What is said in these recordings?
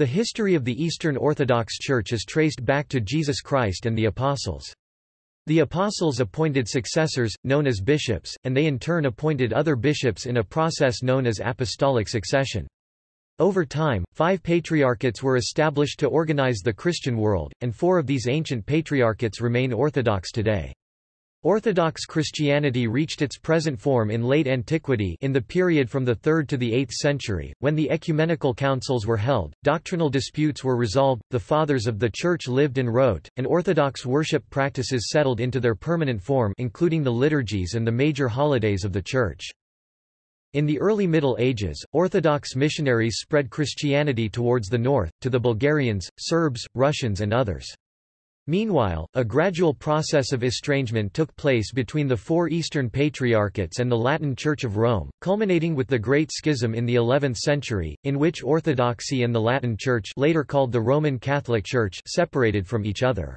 The history of the Eastern Orthodox Church is traced back to Jesus Christ and the Apostles. The Apostles appointed successors, known as bishops, and they in turn appointed other bishops in a process known as apostolic succession. Over time, five patriarchates were established to organize the Christian world, and four of these ancient patriarchates remain Orthodox today. Orthodox Christianity reached its present form in late antiquity in the period from the 3rd to the 8th century, when the ecumenical councils were held, doctrinal disputes were resolved, the fathers of the Church lived and wrote, and Orthodox worship practices settled into their permanent form including the liturgies and the major holidays of the Church. In the early Middle Ages, Orthodox missionaries spread Christianity towards the north, to the Bulgarians, Serbs, Russians and others. Meanwhile, a gradual process of estrangement took place between the four Eastern Patriarchates and the Latin Church of Rome, culminating with the Great Schism in the 11th century, in which Orthodoxy and the Latin Church later called the Roman Catholic Church separated from each other.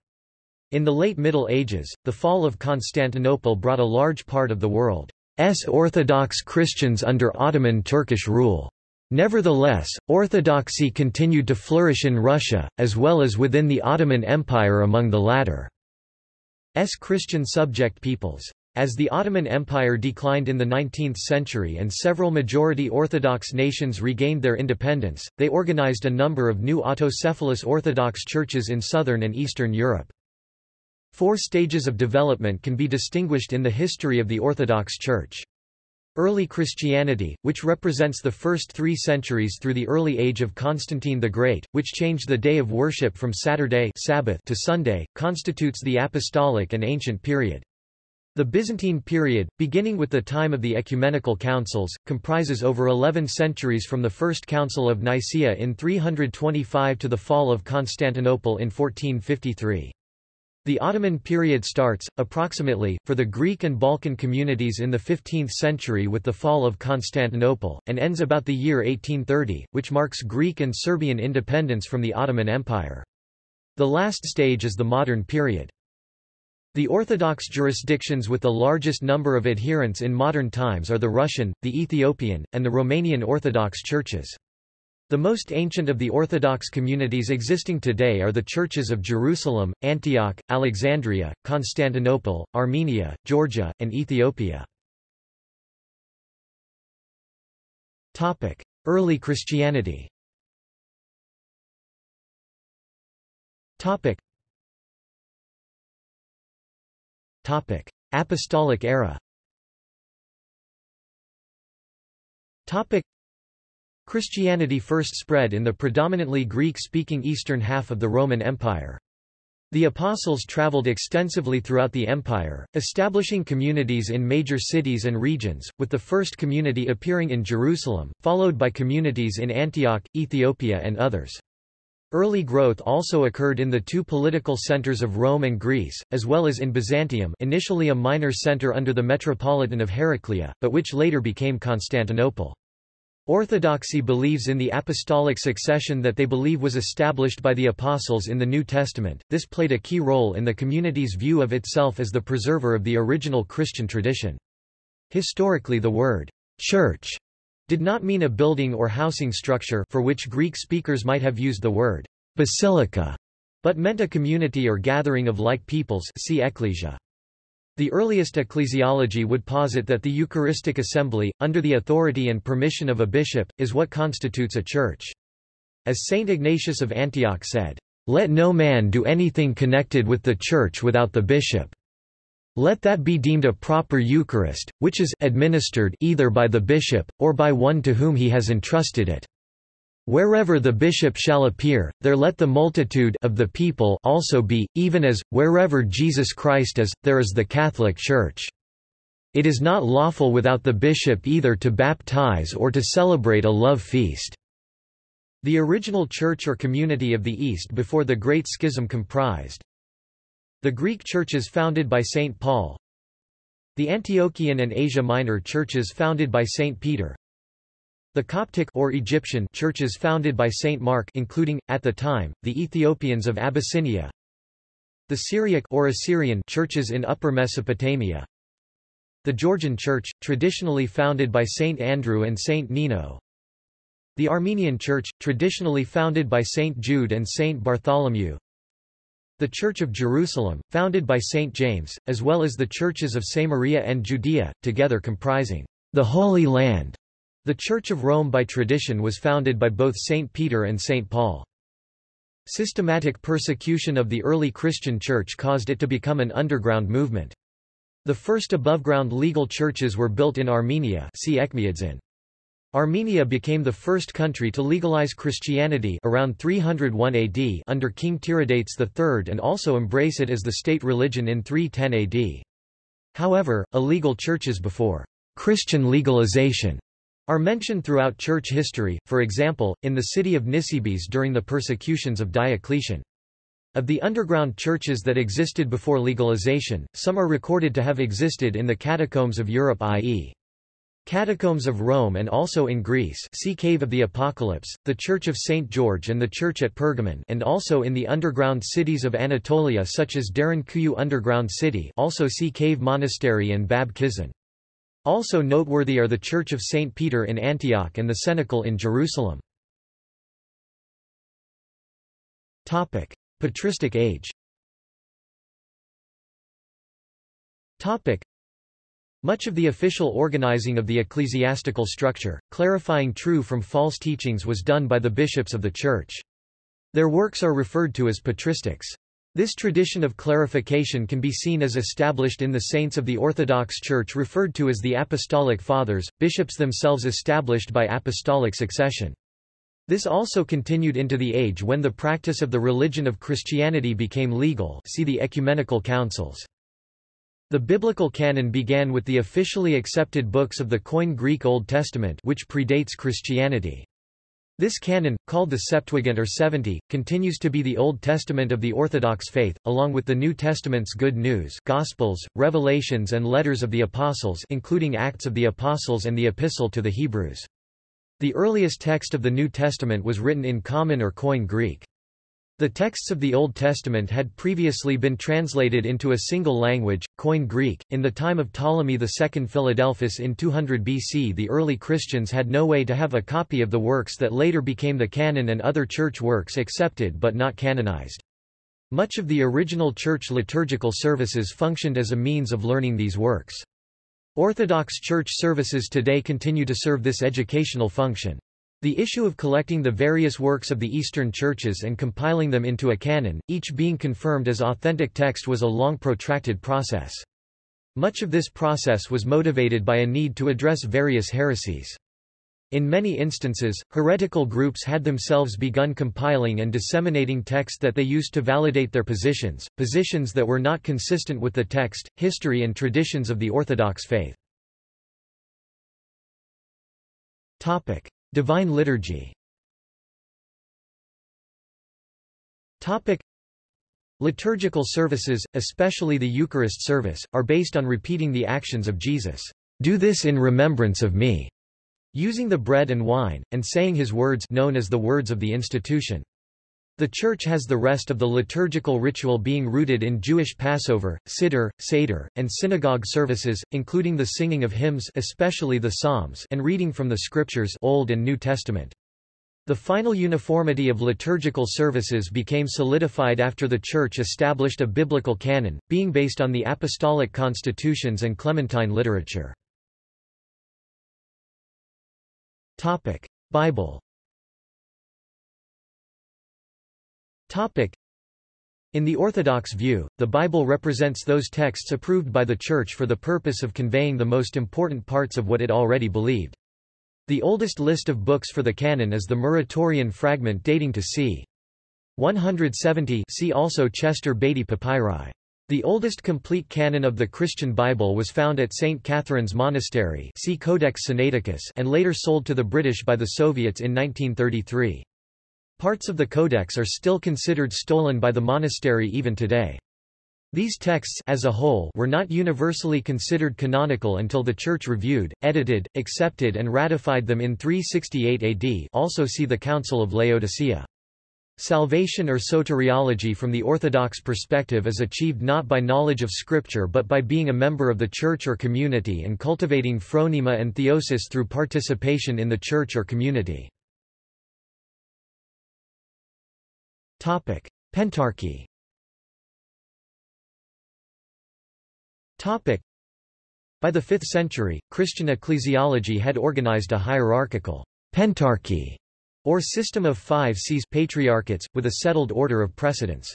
In the late Middle Ages, the fall of Constantinople brought a large part of the world's Orthodox Christians under Ottoman Turkish rule. Nevertheless, orthodoxy continued to flourish in Russia, as well as within the Ottoman Empire among the latter's Christian subject peoples. As the Ottoman Empire declined in the 19th century and several majority Orthodox nations regained their independence, they organized a number of new autocephalous Orthodox churches in southern and eastern Europe. Four stages of development can be distinguished in the history of the Orthodox Church. Early Christianity, which represents the first three centuries through the early age of Constantine the Great, which changed the day of worship from Saturday Sabbath to Sunday, constitutes the apostolic and ancient period. The Byzantine period, beginning with the time of the ecumenical councils, comprises over 11 centuries from the First Council of Nicaea in 325 to the fall of Constantinople in 1453. The Ottoman period starts, approximately, for the Greek and Balkan communities in the 15th century with the fall of Constantinople, and ends about the year 1830, which marks Greek and Serbian independence from the Ottoman Empire. The last stage is the modern period. The Orthodox jurisdictions with the largest number of adherents in modern times are the Russian, the Ethiopian, and the Romanian Orthodox churches. The most ancient of the Orthodox communities existing today are the churches of Jerusalem, Antioch, Alexandria, Constantinople, Armenia, Georgia, and Ethiopia. Early Christianity Apostolic era Christianity first spread in the predominantly Greek-speaking eastern half of the Roman Empire. The apostles traveled extensively throughout the empire, establishing communities in major cities and regions, with the first community appearing in Jerusalem, followed by communities in Antioch, Ethiopia and others. Early growth also occurred in the two political centers of Rome and Greece, as well as in Byzantium initially a minor center under the Metropolitan of Heraclea, but which later became Constantinople. Orthodoxy believes in the apostolic succession that they believe was established by the apostles in the New Testament. This played a key role in the community's view of itself as the preserver of the original Christian tradition. Historically the word church did not mean a building or housing structure for which Greek speakers might have used the word basilica, but meant a community or gathering of like peoples see ecclesia. The earliest ecclesiology would posit that the Eucharistic assembly, under the authority and permission of a bishop, is what constitutes a church. As Saint Ignatius of Antioch said, "...let no man do anything connected with the church without the bishop. Let that be deemed a proper Eucharist, which is administered either by the bishop, or by one to whom he has entrusted it." Wherever the bishop shall appear, there let the multitude of the people also be, even as, wherever Jesus Christ is, there is the Catholic Church. It is not lawful without the bishop either to baptize or to celebrate a love feast. The original church or community of the East before the Great Schism comprised the Greek churches founded by St. Paul, the Antiochian and Asia Minor churches founded by St. Peter, the Coptic or Egyptian churches founded by Saint Mark including, at the time, the Ethiopians of Abyssinia the Syriac or Assyrian churches in Upper Mesopotamia the Georgian Church, traditionally founded by Saint Andrew and Saint Nino The Armenian Church, traditionally founded by Saint Jude and Saint Bartholomew. The Church of Jerusalem, founded by Saint James, as well as the churches of Samaria and Judea, together comprising the Holy Land. The Church of Rome by tradition was founded by both Saint Peter and Saint Paul. Systematic persecution of the early Christian church caused it to become an underground movement. The first above-ground legal churches were built in Armenia see. Armenia became the first country to legalize Christianity around 301 AD under King Tiridates III and also embrace it as the state religion in 310 AD. However, illegal churches before Christian legalization are mentioned throughout church history, for example, in the city of Nisibis during the persecutions of Diocletian. Of the underground churches that existed before legalization, some are recorded to have existed in the catacombs of Europe i.e. Catacombs of Rome and also in Greece see Cave of the Apocalypse, the Church of St. George and the Church at Pergamon and also in the underground cities of Anatolia such as Derinkuyu Underground City also see Cave Monastery and Bab Kisan. Also noteworthy are the Church of St. Peter in Antioch and the Cenacle in Jerusalem. Topic. Patristic age Topic. much of the official organizing of the ecclesiastical structure, clarifying true from false teachings was done by the bishops of the Church. Their works are referred to as patristics. This tradition of clarification can be seen as established in the saints of the Orthodox Church referred to as the Apostolic Fathers, bishops themselves established by apostolic succession. This also continued into the age when the practice of the religion of Christianity became legal see the ecumenical councils. The biblical canon began with the officially accepted books of the Koine Greek Old Testament which predates Christianity. This canon, called the Septuagint or Seventy, continues to be the Old Testament of the Orthodox faith, along with the New Testament's Good News Gospels, Revelations and Letters of the Apostles including Acts of the Apostles and the Epistle to the Hebrews. The earliest text of the New Testament was written in Common or Koine Greek. The texts of the Old Testament had previously been translated into a single language, Koine Greek. In the time of Ptolemy II Philadelphus in 200 BC, the early Christians had no way to have a copy of the works that later became the canon and other church works accepted but not canonized. Much of the original church liturgical services functioned as a means of learning these works. Orthodox church services today continue to serve this educational function. The issue of collecting the various works of the Eastern churches and compiling them into a canon, each being confirmed as authentic text was a long protracted process. Much of this process was motivated by a need to address various heresies. In many instances, heretical groups had themselves begun compiling and disseminating text that they used to validate their positions, positions that were not consistent with the text, history and traditions of the Orthodox faith. Divine Liturgy Liturgical services, especially the Eucharist service, are based on repeating the actions of Jesus. Do this in remembrance of me, using the bread and wine, and saying his words known as the words of the institution. The Church has the rest of the liturgical ritual being rooted in Jewish Passover, Siddur, Seder, and synagogue services, including the singing of hymns especially the Psalms and reading from the Scriptures Old and New Testament. The final uniformity of liturgical services became solidified after the Church established a biblical canon, being based on the apostolic constitutions and Clementine literature. Bible In the Orthodox view, the Bible represents those texts approved by the Church for the purpose of conveying the most important parts of what it already believed. The oldest list of books for the canon is the Muratorian fragment dating to c. 170 see also Chester Beatty Papyri. The oldest complete canon of the Christian Bible was found at St. Catherine's Monastery see Codex Sinaiticus and later sold to the British by the Soviets in 1933. Parts of the codex are still considered stolen by the monastery even today. These texts as a whole were not universally considered canonical until the Church reviewed, edited, accepted and ratified them in 368 AD also see the Council of Laodicea. Salvation or soteriology from the Orthodox perspective is achieved not by knowledge of Scripture but by being a member of the church or community and cultivating phronema and theosis through participation in the church or community. Topic: Pentarchy. Topic: By the 5th century, Christian ecclesiology had organized a hierarchical pentarchy or system of five sees patriarchates, with a settled order of precedence.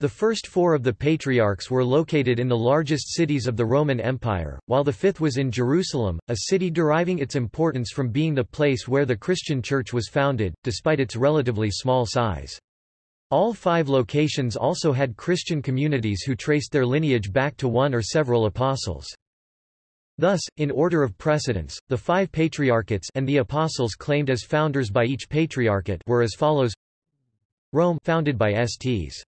The first four of the patriarchs were located in the largest cities of the Roman Empire, while the fifth was in Jerusalem, a city deriving its importance from being the place where the Christian church was founded, despite its relatively small size. All five locations also had Christian communities who traced their lineage back to one or several apostles. Thus, in order of precedence, the five patriarchates and the apostles claimed as founders by each patriarchate were as follows Rome founded by Sts.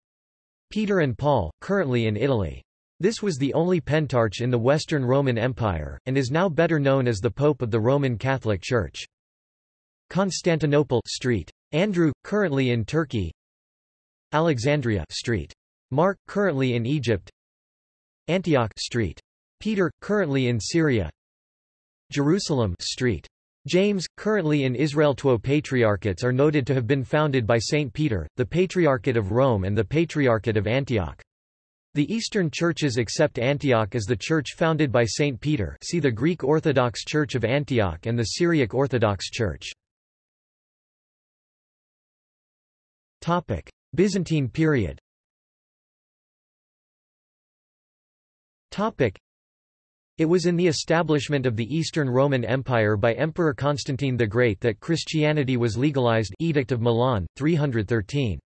Peter and Paul, currently in Italy. This was the only pentarch in the Western Roman Empire, and is now better known as the Pope of the Roman Catholic Church. Constantinople Street. Andrew, currently in Turkey Alexandria Street. Mark, currently in Egypt Antioch Street. Peter, currently in Syria Jerusalem Street. James, currently in Israel. Two patriarchates are noted to have been founded by Saint Peter, the Patriarchate of Rome and the Patriarchate of Antioch. The Eastern churches accept Antioch as the church founded by Saint Peter see the Greek Orthodox Church of Antioch and the Syriac Orthodox Church. Byzantine period it was in the establishment of the Eastern Roman Empire by Emperor Constantine the Great that Christianity was legalized Edict of Milan, 313.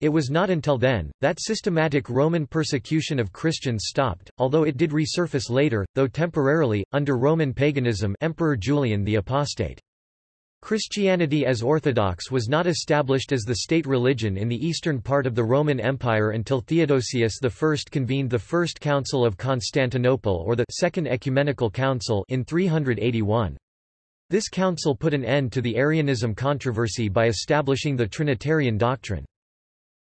It was not until then, that systematic Roman persecution of Christians stopped, although it did resurface later, though temporarily, under Roman paganism Emperor Julian the Apostate. Christianity as Orthodox was not established as the state religion in the eastern part of the Roman Empire until Theodosius I convened the First Council of Constantinople or the Second Ecumenical Council in 381. This council put an end to the Arianism controversy by establishing the Trinitarian doctrine.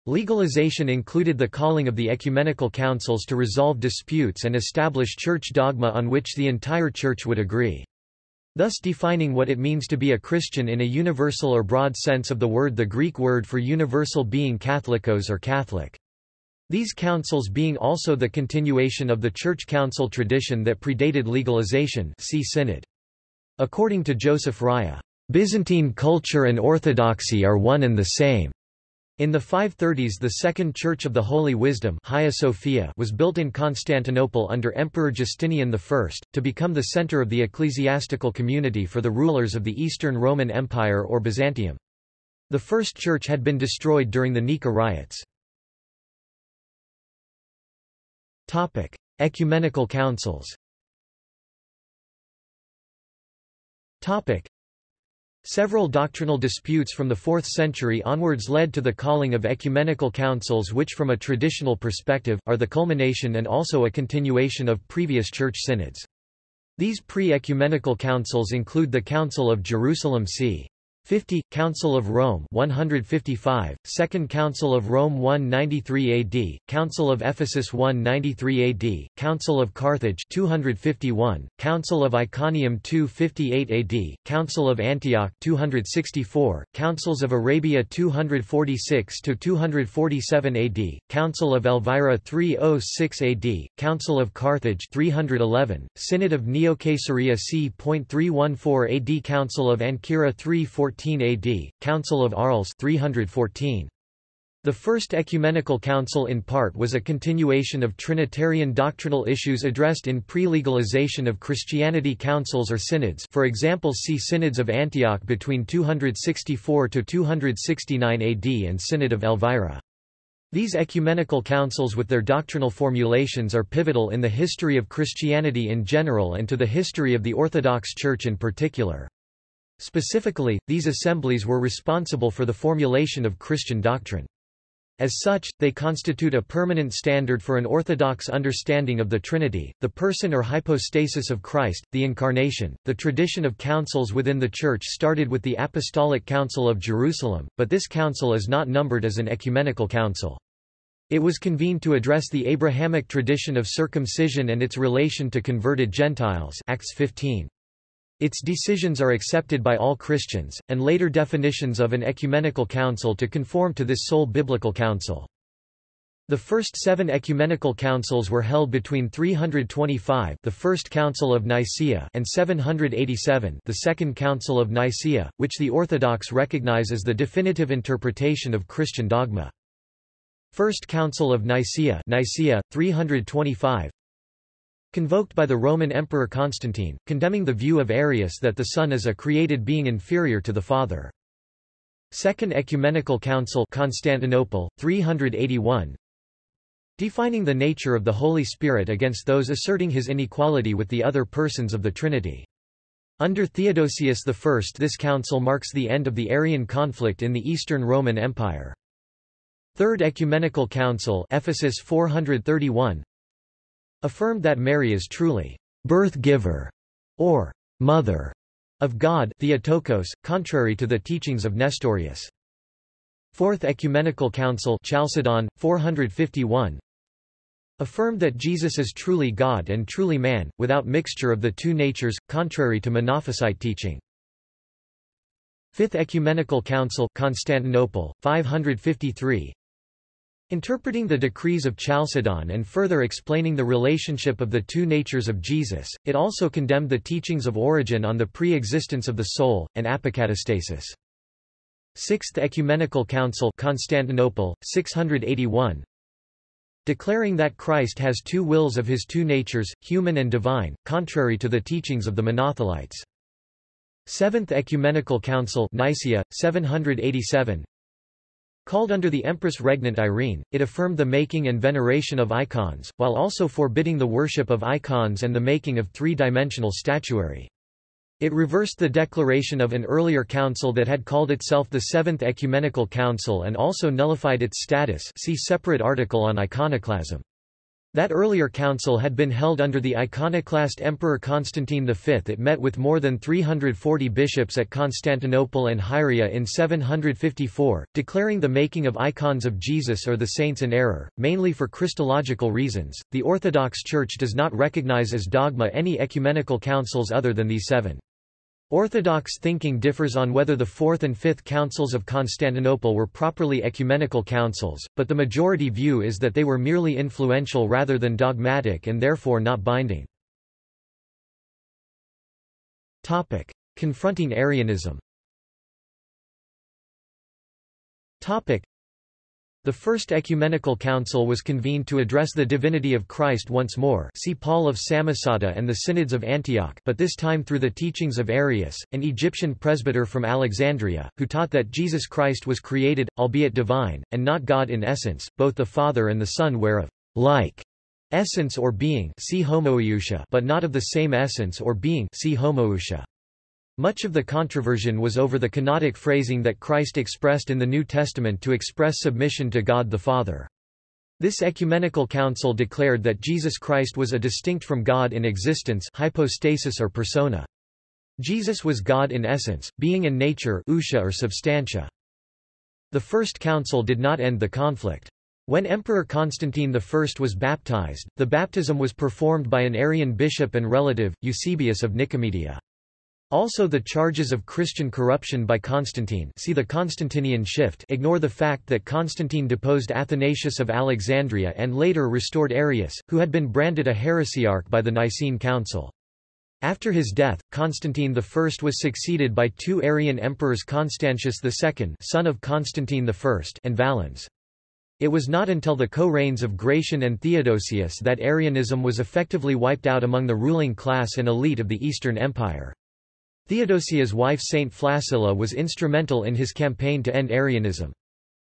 Legalization included the calling of the ecumenical councils to resolve disputes and establish church dogma on which the entire church would agree thus defining what it means to be a Christian in a universal or broad sense of the word the Greek word for universal being Catholicos or Catholic. These councils being also the continuation of the church council tradition that predated legalization see synod. According to Joseph Raya, Byzantine culture and orthodoxy are one and the same. In the 530s the Second Church of the Holy Wisdom Sophia was built in Constantinople under Emperor Justinian I, to become the center of the ecclesiastical community for the rulers of the Eastern Roman Empire or Byzantium. The first church had been destroyed during the Nika riots. Ecumenical councils Several doctrinal disputes from the 4th century onwards led to the calling of ecumenical councils which from a traditional perspective, are the culmination and also a continuation of previous church synods. These pre-ecumenical councils include the Council of Jerusalem c. 50, Council of Rome 155, Second Council of Rome 193 AD, Council of Ephesus 193 AD, Council of Carthage 251, Council of Iconium 258 AD, Council of Antioch 264, Councils of Arabia 246 to 247 AD, Council of Elvira 306 AD, Council of Carthage 311, Synod of Neo-Caesarea c.314 AD Council of Ancyra 314 AD, Council of Arles 314. The First Ecumenical Council in part was a continuation of Trinitarian doctrinal issues addressed in pre-legalization of Christianity councils or synods for example see Synods of Antioch between 264–269 AD and Synod of Elvira. These ecumenical councils with their doctrinal formulations are pivotal in the history of Christianity in general and to the history of the Orthodox Church in particular. Specifically, these assemblies were responsible for the formulation of Christian doctrine. As such, they constitute a permanent standard for an orthodox understanding of the Trinity, the person or hypostasis of Christ, the Incarnation. The tradition of councils within the Church started with the Apostolic Council of Jerusalem, but this council is not numbered as an ecumenical council. It was convened to address the Abrahamic tradition of circumcision and its relation to converted Gentiles Acts 15. Its decisions are accepted by all Christians, and later definitions of an ecumenical council to conform to this sole biblical council. The first seven ecumenical councils were held between 325 the First Council of Nicaea and 787 the Second Council of Nicaea, which the Orthodox recognize as the definitive interpretation of Christian dogma. First Council of Nicaea, Nicaea 325 convoked by the Roman Emperor Constantine, condemning the view of Arius that the Son is a created being inferior to the Father. Second Ecumenical Council Constantinople, 381 defining the nature of the Holy Spirit against those asserting his inequality with the other persons of the Trinity. Under Theodosius I this council marks the end of the Arian conflict in the Eastern Roman Empire. Third Ecumenical Council Ephesus 431 affirmed that Mary is truly birth-giver or mother of God Theotokos, contrary to the teachings of Nestorius. Fourth Ecumenical Council Chalcedon, 451 affirmed that Jesus is truly God and truly man, without mixture of the two natures, contrary to Monophysite teaching. Fifth Ecumenical Council Constantinople, 553 Interpreting the decrees of Chalcedon and further explaining the relationship of the two natures of Jesus, it also condemned the teachings of Origen on the pre-existence of the soul, and apokatastasis. Sixth Ecumenical Council Constantinople, 681 declaring that Christ has two wills of his two natures, human and divine, contrary to the teachings of the Monothelites. Seventh Ecumenical Council Nicaea, 787 Called under the Empress Regnant Irene, it affirmed the making and veneration of icons, while also forbidding the worship of icons and the making of three-dimensional statuary. It reversed the declaration of an earlier council that had called itself the Seventh Ecumenical Council and also nullified its status see separate article on iconoclasm. That earlier council had been held under the iconoclast Emperor Constantine V. It met with more than 340 bishops at Constantinople and Hieria in 754, declaring the making of icons of Jesus or the saints an error, mainly for Christological reasons. The Orthodox Church does not recognize as dogma any ecumenical councils other than these seven. Orthodox thinking differs on whether the Fourth and Fifth Councils of Constantinople were properly ecumenical councils, but the majority view is that they were merely influential rather than dogmatic and therefore not binding. Topic. Confronting Arianism Topic. The First Ecumenical Council was convened to address the divinity of Christ once more see Paul of Samosata and the Synods of Antioch but this time through the teachings of Arius, an Egyptian presbyter from Alexandria, who taught that Jesus Christ was created, albeit divine, and not God in essence, both the Father and the Son were of like essence or being see homoiousia but not of the same essence or being see homoousia. Much of the controversion was over the canonic phrasing that Christ expressed in the New Testament to express submission to God the Father. This ecumenical council declared that Jesus Christ was a distinct from God in existence hypostasis or persona. Jesus was God in essence, being in nature ousia or substantia. The First Council did not end the conflict. When Emperor Constantine I was baptized, the baptism was performed by an Arian bishop and relative, Eusebius of Nicomedia. Also the charges of Christian corruption by Constantine see the Constantinian shift ignore the fact that Constantine deposed Athanasius of Alexandria and later restored Arius, who had been branded a heresiarch by the Nicene Council. After his death, Constantine I was succeeded by two Arian emperors Constantius II son of Constantine I and Valens. It was not until the co-reigns of Gratian and Theodosius that Arianism was effectively wiped out among the ruling class and elite of the Eastern Empire. Theodosius's wife Saint Flaccilla was instrumental in his campaign to end Arianism.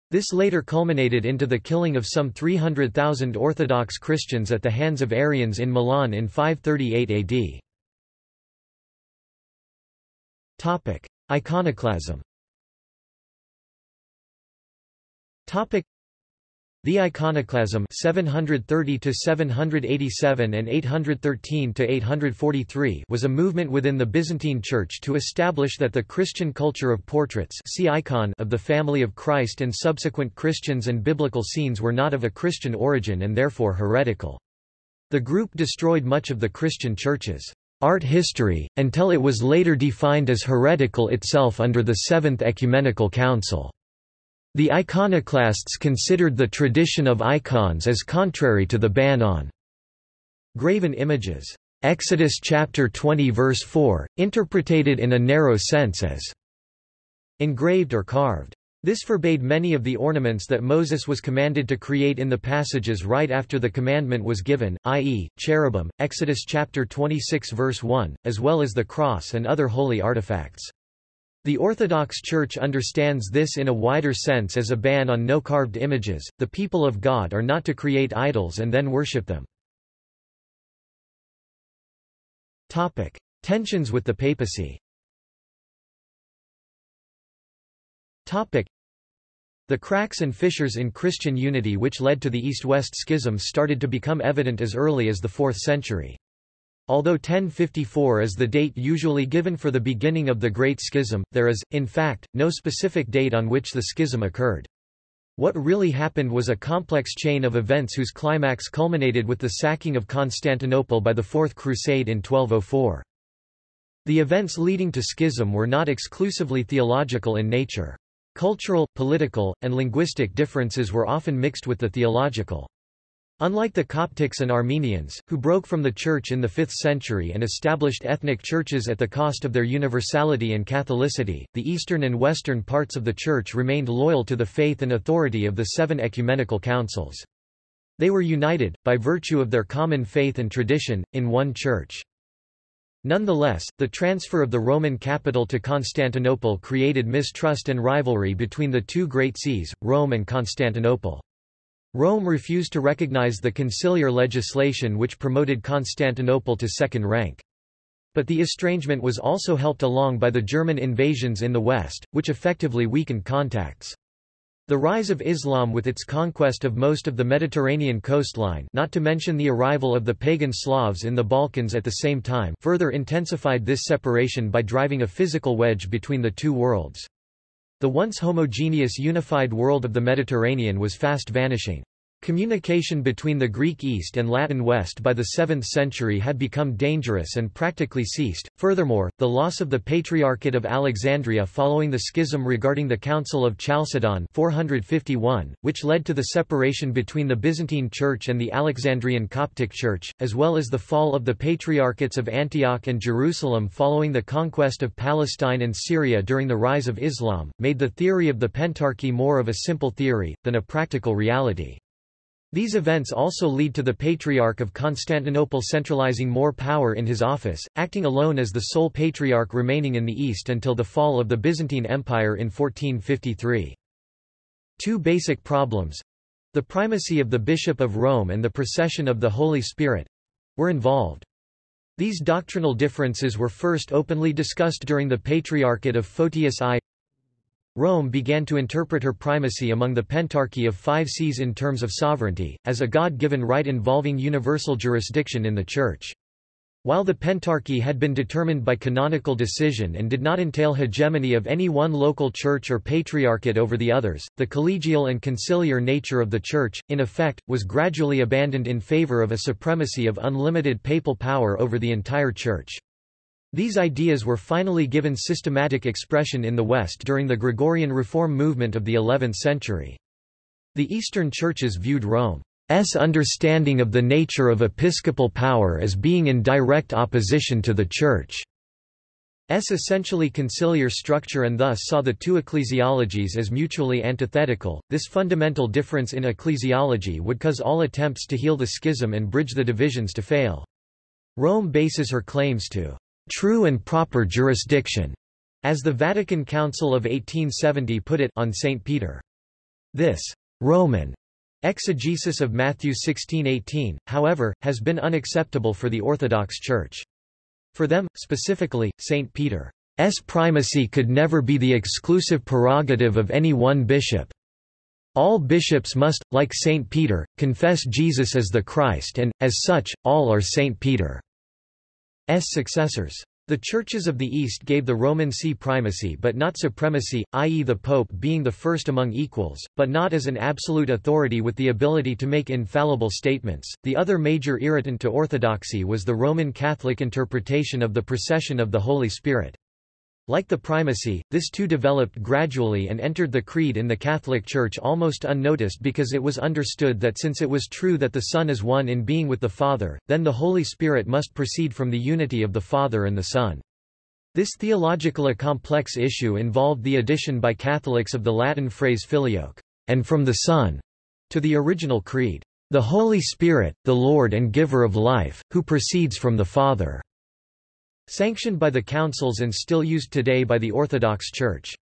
This later culminated into the killing of some 300,000 Orthodox Christians at the hands of Arians in Milan in 538 AD. Iconoclasm. The Iconoclasm 730 787 and 813 843 was a movement within the Byzantine Church to establish that the Christian culture of portraits see icon of the family of Christ and subsequent Christians and biblical scenes were not of a Christian origin and therefore heretical. The group destroyed much of the Christian churches. art history, until it was later defined as heretical itself under the Seventh Ecumenical Council. The iconoclasts considered the tradition of icons as contrary to the ban on graven images. Exodus chapter 20 verse 4, interpreted in a narrow sense as engraved or carved. This forbade many of the ornaments that Moses was commanded to create in the passages right after the commandment was given, i.e., cherubim, Exodus chapter 26 verse 1, as well as the cross and other holy artifacts. The Orthodox Church understands this in a wider sense as a ban on no carved images. The people of God are not to create idols and then worship them. Topic: Tensions with the papacy. Topic: The cracks and fissures in Christian unity which led to the East-West schism started to become evident as early as the 4th century. Although 1054 is the date usually given for the beginning of the Great Schism, there is, in fact, no specific date on which the schism occurred. What really happened was a complex chain of events whose climax culminated with the sacking of Constantinople by the Fourth Crusade in 1204. The events leading to schism were not exclusively theological in nature. Cultural, political, and linguistic differences were often mixed with the theological. Unlike the Coptics and Armenians, who broke from the Church in the 5th century and established ethnic churches at the cost of their universality and Catholicity, the eastern and western parts of the Church remained loyal to the faith and authority of the seven ecumenical councils. They were united, by virtue of their common faith and tradition, in one church. Nonetheless, the transfer of the Roman capital to Constantinople created mistrust and rivalry between the two great sees, Rome and Constantinople. Rome refused to recognize the conciliar legislation which promoted Constantinople to second rank. But the estrangement was also helped along by the German invasions in the west, which effectively weakened contacts. The rise of Islam with its conquest of most of the Mediterranean coastline not to mention the arrival of the pagan Slavs in the Balkans at the same time further intensified this separation by driving a physical wedge between the two worlds. The once homogeneous unified world of the Mediterranean was fast vanishing. Communication between the Greek East and Latin West by the 7th century had become dangerous and practically ceased. Furthermore, the loss of the Patriarchate of Alexandria following the schism regarding the Council of Chalcedon 451, which led to the separation between the Byzantine Church and the Alexandrian Coptic Church, as well as the fall of the Patriarchates of Antioch and Jerusalem following the conquest of Palestine and Syria during the rise of Islam, made the theory of the Pentarchy more of a simple theory, than a practical reality. These events also lead to the Patriarch of Constantinople centralizing more power in his office, acting alone as the sole patriarch remaining in the East until the fall of the Byzantine Empire in 1453. Two basic problems—the primacy of the Bishop of Rome and the procession of the Holy Spirit—were involved. These doctrinal differences were first openly discussed during the Patriarchate of Photius I Rome began to interpret her primacy among the pentarchy of five sees in terms of sovereignty, as a God-given right involving universal jurisdiction in the Church. While the pentarchy had been determined by canonical decision and did not entail hegemony of any one local church or patriarchate over the others, the collegial and conciliar nature of the Church, in effect, was gradually abandoned in favor of a supremacy of unlimited papal power over the entire Church. These ideas were finally given systematic expression in the West during the Gregorian reform movement of the 11th century. The Eastern churches viewed Rome's understanding of the nature of episcopal power as being in direct opposition to the Church's essentially conciliar structure and thus saw the two ecclesiologies as mutually antithetical. This fundamental difference in ecclesiology would cause all attempts to heal the schism and bridge the divisions to fail. Rome bases her claims to true and proper jurisdiction, as the Vatican Council of 1870 put it on St. Peter. This Roman exegesis of Matthew 16:18, however, has been unacceptable for the Orthodox Church. For them, specifically, St. Peter's primacy could never be the exclusive prerogative of any one bishop. All bishops must, like St. Peter, confess Jesus as the Christ and, as such, all are St. Peter. S successors. The churches of the East gave the Roman see primacy but not supremacy, i.e. the pope being the first among equals, but not as an absolute authority with the ability to make infallible statements. The other major irritant to orthodoxy was the Roman Catholic interpretation of the procession of the Holy Spirit. Like the primacy, this too developed gradually and entered the creed in the Catholic Church almost unnoticed because it was understood that since it was true that the Son is one in being with the Father, then the Holy Spirit must proceed from the unity of the Father and the Son. This theologically complex issue involved the addition by Catholics of the Latin phrase filioque, and from the Son, to the original creed, the Holy Spirit, the Lord and giver of life, who proceeds from the Father. Sanctioned by the councils and still used today by the Orthodox Church.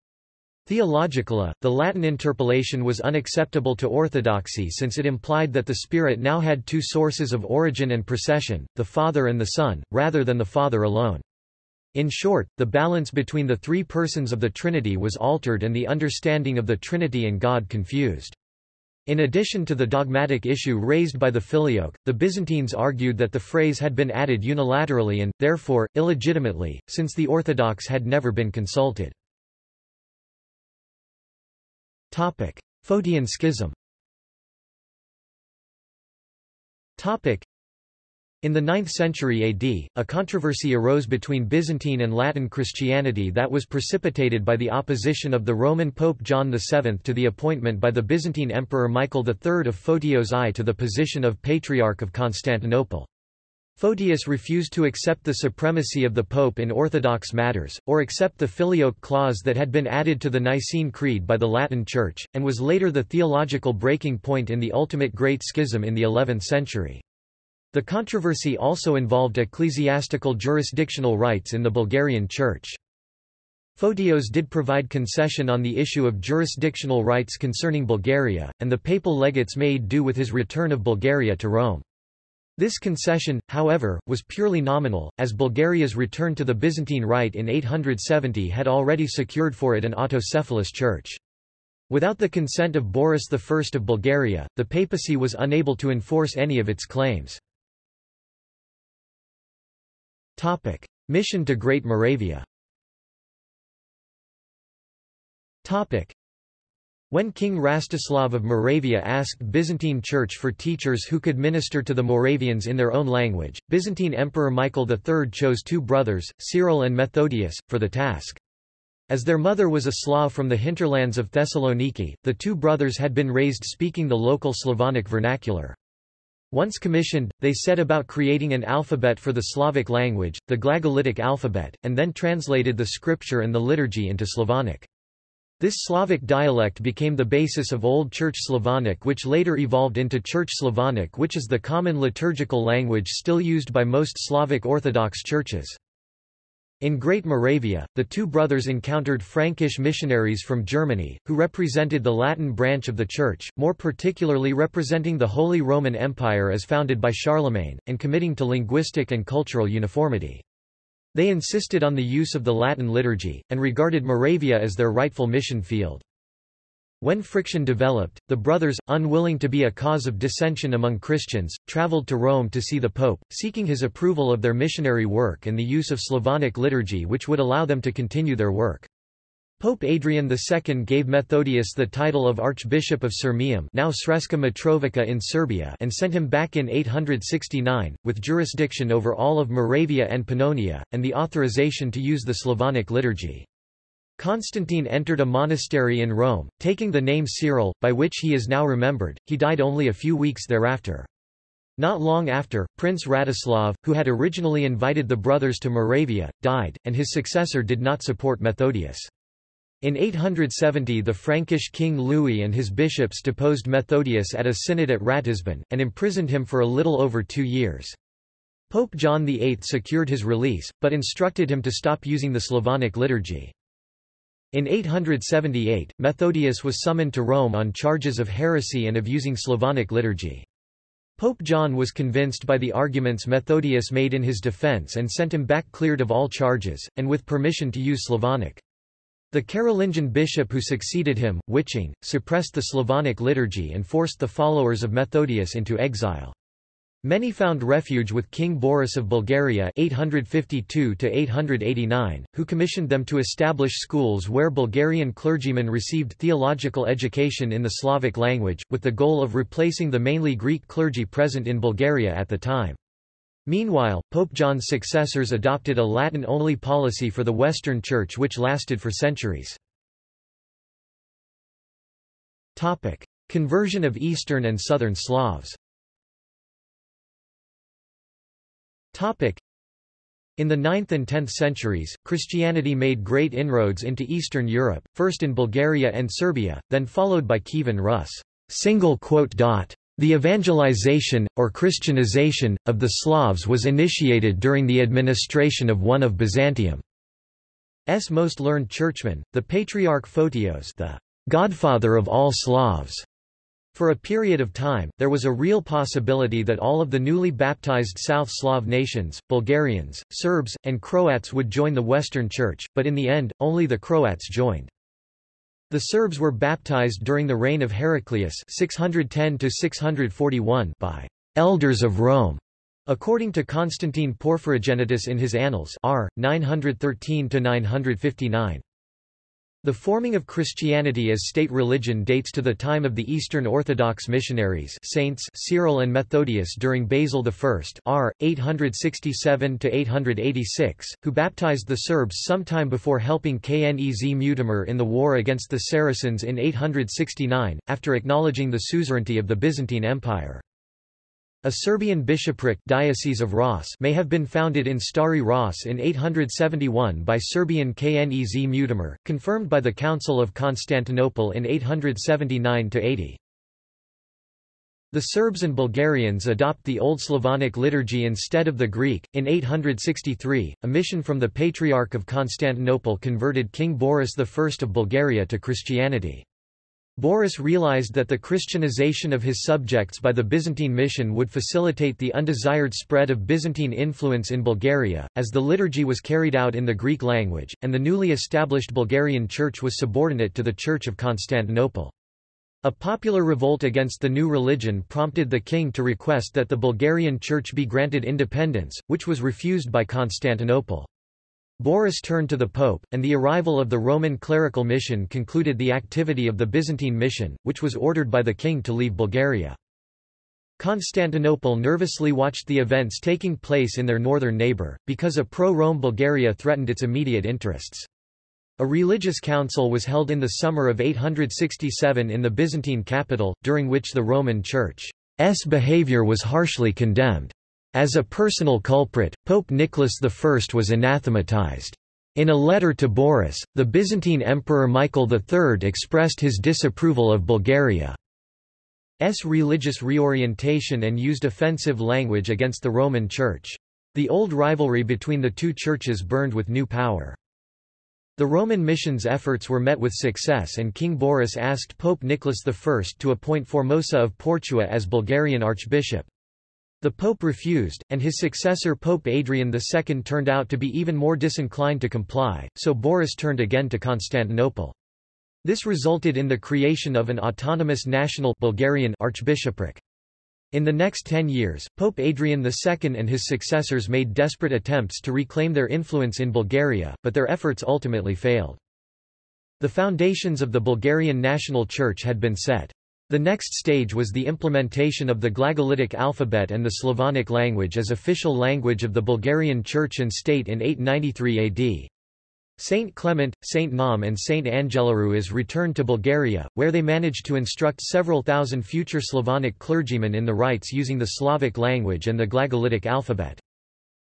Theologically, the Latin interpolation was unacceptable to orthodoxy since it implied that the Spirit now had two sources of origin and procession, the Father and the Son, rather than the Father alone. In short, the balance between the three persons of the Trinity was altered and the understanding of the Trinity and God confused. In addition to the dogmatic issue raised by the Filioque, the Byzantines argued that the phrase had been added unilaterally and, therefore, illegitimately, since the Orthodox had never been consulted. Photian schism in the 9th century AD, a controversy arose between Byzantine and Latin Christianity that was precipitated by the opposition of the Roman Pope John VII to the appointment by the Byzantine Emperor Michael III of Photios I to the position of Patriarch of Constantinople. Photius refused to accept the supremacy of the Pope in Orthodox matters, or accept the Filioque clause that had been added to the Nicene Creed by the Latin Church, and was later the theological breaking point in the ultimate Great Schism in the 11th century. The controversy also involved ecclesiastical jurisdictional rights in the Bulgarian Church. Photios did provide concession on the issue of jurisdictional rights concerning Bulgaria, and the papal legates made do with his return of Bulgaria to Rome. This concession, however, was purely nominal, as Bulgaria's return to the Byzantine Rite in 870 had already secured for it an autocephalous church. Without the consent of Boris I of Bulgaria, the papacy was unable to enforce any of its claims. Topic. Mission to Great Moravia Topic. When King Rastislav of Moravia asked Byzantine Church for teachers who could minister to the Moravians in their own language, Byzantine Emperor Michael III chose two brothers, Cyril and Methodius, for the task. As their mother was a Slav from the hinterlands of Thessaloniki, the two brothers had been raised speaking the local Slavonic vernacular. Once commissioned, they set about creating an alphabet for the Slavic language, the Glagolitic alphabet, and then translated the scripture and the liturgy into Slavonic. This Slavic dialect became the basis of Old Church Slavonic which later evolved into Church Slavonic which is the common liturgical language still used by most Slavic Orthodox churches. In Great Moravia, the two brothers encountered Frankish missionaries from Germany, who represented the Latin branch of the Church, more particularly representing the Holy Roman Empire as founded by Charlemagne, and committing to linguistic and cultural uniformity. They insisted on the use of the Latin liturgy, and regarded Moravia as their rightful mission field. When friction developed, the brothers, unwilling to be a cause of dissension among Christians, traveled to Rome to see the Pope, seeking his approval of their missionary work and the use of Slavonic liturgy which would allow them to continue their work. Pope Adrian II gave Methodius the title of Archbishop of Sirmium now Sremska Mitrovica in Serbia and sent him back in 869, with jurisdiction over all of Moravia and Pannonia, and the authorization to use the Slavonic liturgy. Constantine entered a monastery in Rome, taking the name Cyril, by which he is now remembered. He died only a few weeks thereafter. Not long after, Prince Radislav, who had originally invited the brothers to Moravia, died, and his successor did not support Methodius. In 870 the Frankish king Louis and his bishops deposed Methodius at a synod at Ratisbon, and imprisoned him for a little over two years. Pope John VIII secured his release, but instructed him to stop using the Slavonic liturgy. In 878, Methodius was summoned to Rome on charges of heresy and of using Slavonic liturgy. Pope John was convinced by the arguments Methodius made in his defense and sent him back cleared of all charges, and with permission to use Slavonic. The Carolingian bishop who succeeded him, Wiching, suppressed the Slavonic liturgy and forced the followers of Methodius into exile. Many found refuge with King Boris of Bulgaria 852 who commissioned them to establish schools where Bulgarian clergymen received theological education in the Slavic language, with the goal of replacing the mainly Greek clergy present in Bulgaria at the time. Meanwhile, Pope John's successors adopted a Latin-only policy for the Western Church which lasted for centuries. Conversion of Eastern and Southern Slavs In the 9th and 10th centuries, Christianity made great inroads into Eastern Europe, first in Bulgaria and Serbia, then followed by Kievan Rus. The evangelization, or Christianization, of the Slavs was initiated during the administration of one of Byzantium's most learned churchmen, the Patriarch Photios the godfather of all Slavs. For a period of time, there was a real possibility that all of the newly baptized South Slav nations, Bulgarians, Serbs, and Croats would join the Western Church, but in the end, only the Croats joined. The Serbs were baptized during the reign of Heraclius 610 by elders of Rome, according to Constantine Porphyrogenitus in his Annals R. 913-959. The forming of Christianity as state religion dates to the time of the Eastern Orthodox missionaries saints Cyril and Methodius during Basil I r. 867–886, who baptized the Serbs sometime before helping Knez Mutimir in the war against the Saracens in 869, after acknowledging the suzerainty of the Byzantine Empire. A Serbian bishopric Diocese of Ras may have been founded in Stari Ras in 871 by Serbian Knez Mutimir, confirmed by the Council of Constantinople in 879–80. The Serbs and Bulgarians adopt the Old Slavonic liturgy instead of the Greek. In 863, a mission from the Patriarch of Constantinople converted King Boris I of Bulgaria to Christianity. Boris realized that the Christianization of his subjects by the Byzantine mission would facilitate the undesired spread of Byzantine influence in Bulgaria, as the liturgy was carried out in the Greek language, and the newly established Bulgarian Church was subordinate to the Church of Constantinople. A popular revolt against the new religion prompted the king to request that the Bulgarian Church be granted independence, which was refused by Constantinople. Boris turned to the Pope, and the arrival of the Roman clerical mission concluded the activity of the Byzantine mission, which was ordered by the king to leave Bulgaria. Constantinople nervously watched the events taking place in their northern neighbour, because a pro-Rome Bulgaria threatened its immediate interests. A religious council was held in the summer of 867 in the Byzantine capital, during which the Roman Church's behaviour was harshly condemned. As a personal culprit, Pope Nicholas I was anathematized. In a letter to Boris, the Byzantine Emperor Michael III expressed his disapproval of Bulgaria's religious reorientation and used offensive language against the Roman Church. The old rivalry between the two churches burned with new power. The Roman mission's efforts were met with success and King Boris asked Pope Nicholas I to appoint Formosus of Portus as Bulgarian archbishop. The Pope refused, and his successor Pope Adrian II turned out to be even more disinclined to comply, so Boris turned again to Constantinople. This resulted in the creation of an autonomous national Bulgarian archbishopric. In the next ten years, Pope Adrian II and his successors made desperate attempts to reclaim their influence in Bulgaria, but their efforts ultimately failed. The foundations of the Bulgarian national church had been set. The next stage was the implementation of the Glagolitic alphabet and the Slavonic language as official language of the Bulgarian Church and State in 893 AD. Saint Clement, Saint Naum and Saint Angelarius returned to Bulgaria, where they managed to instruct several thousand future Slavonic clergymen in the rites using the Slavic language and the Glagolitic alphabet.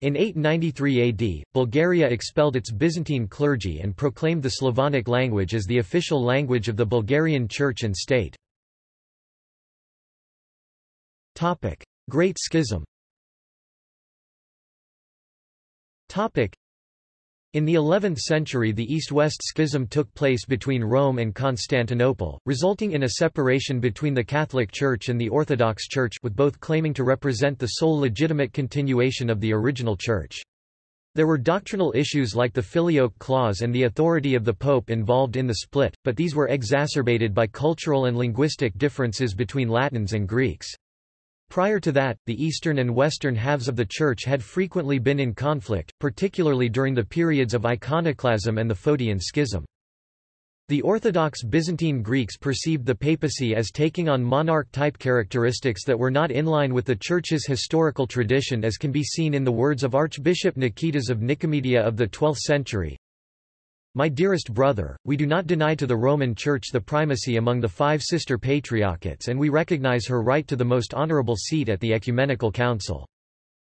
In 893 AD, Bulgaria expelled its Byzantine clergy and proclaimed the Slavonic language as the official language of the Bulgarian Church and State. Topic: Great Schism. Topic: in the 11th century the East-West schism took place between Rome and Constantinople, resulting in a separation between the Catholic Church and the Orthodox Church with both claiming to represent the sole legitimate continuation of the original Church. There were doctrinal issues like the Filioque clause and the authority of the Pope involved in the split, but these were exacerbated by cultural and linguistic differences between Latins and Greeks. Prior to that, the eastern and western halves of the Church had frequently been in conflict, particularly during the periods of iconoclasm and the Photian Schism. The Orthodox Byzantine Greeks perceived the papacy as taking on monarch-type characteristics that were not in line with the Church's historical tradition as can be seen in the words of Archbishop Nikitas of Nicomedia of the 12th century. My dearest brother, we do not deny to the Roman Church the primacy among the five sister patriarchates and we recognize her right to the most honorable seat at the Ecumenical Council.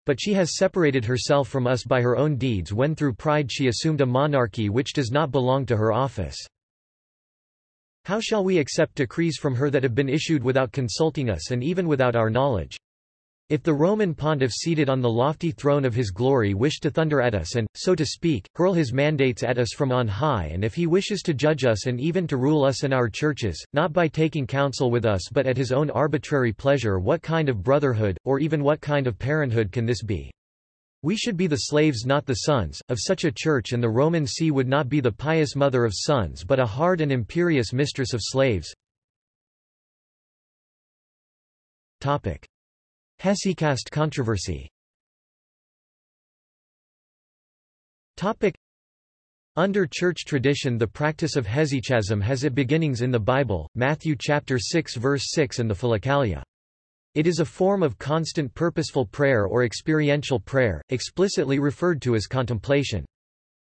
But she has separated herself from us by her own deeds when through pride she assumed a monarchy which does not belong to her office. How shall we accept decrees from her that have been issued without consulting us and even without our knowledge? If the Roman pontiff seated on the lofty throne of his glory wished to thunder at us and, so to speak, hurl his mandates at us from on high and if he wishes to judge us and even to rule us and our churches, not by taking counsel with us but at his own arbitrary pleasure what kind of brotherhood, or even what kind of parenthood can this be? We should be the slaves not the sons, of such a church and the Roman see would not be the pious mother of sons but a hard and imperious mistress of slaves. Hesychast controversy under church tradition the practice of hesychasm has its beginnings in the Bible, Matthew chapter 6 verse 6 and the Philokalia. It is a form of constant purposeful prayer or experiential prayer, explicitly referred to as contemplation.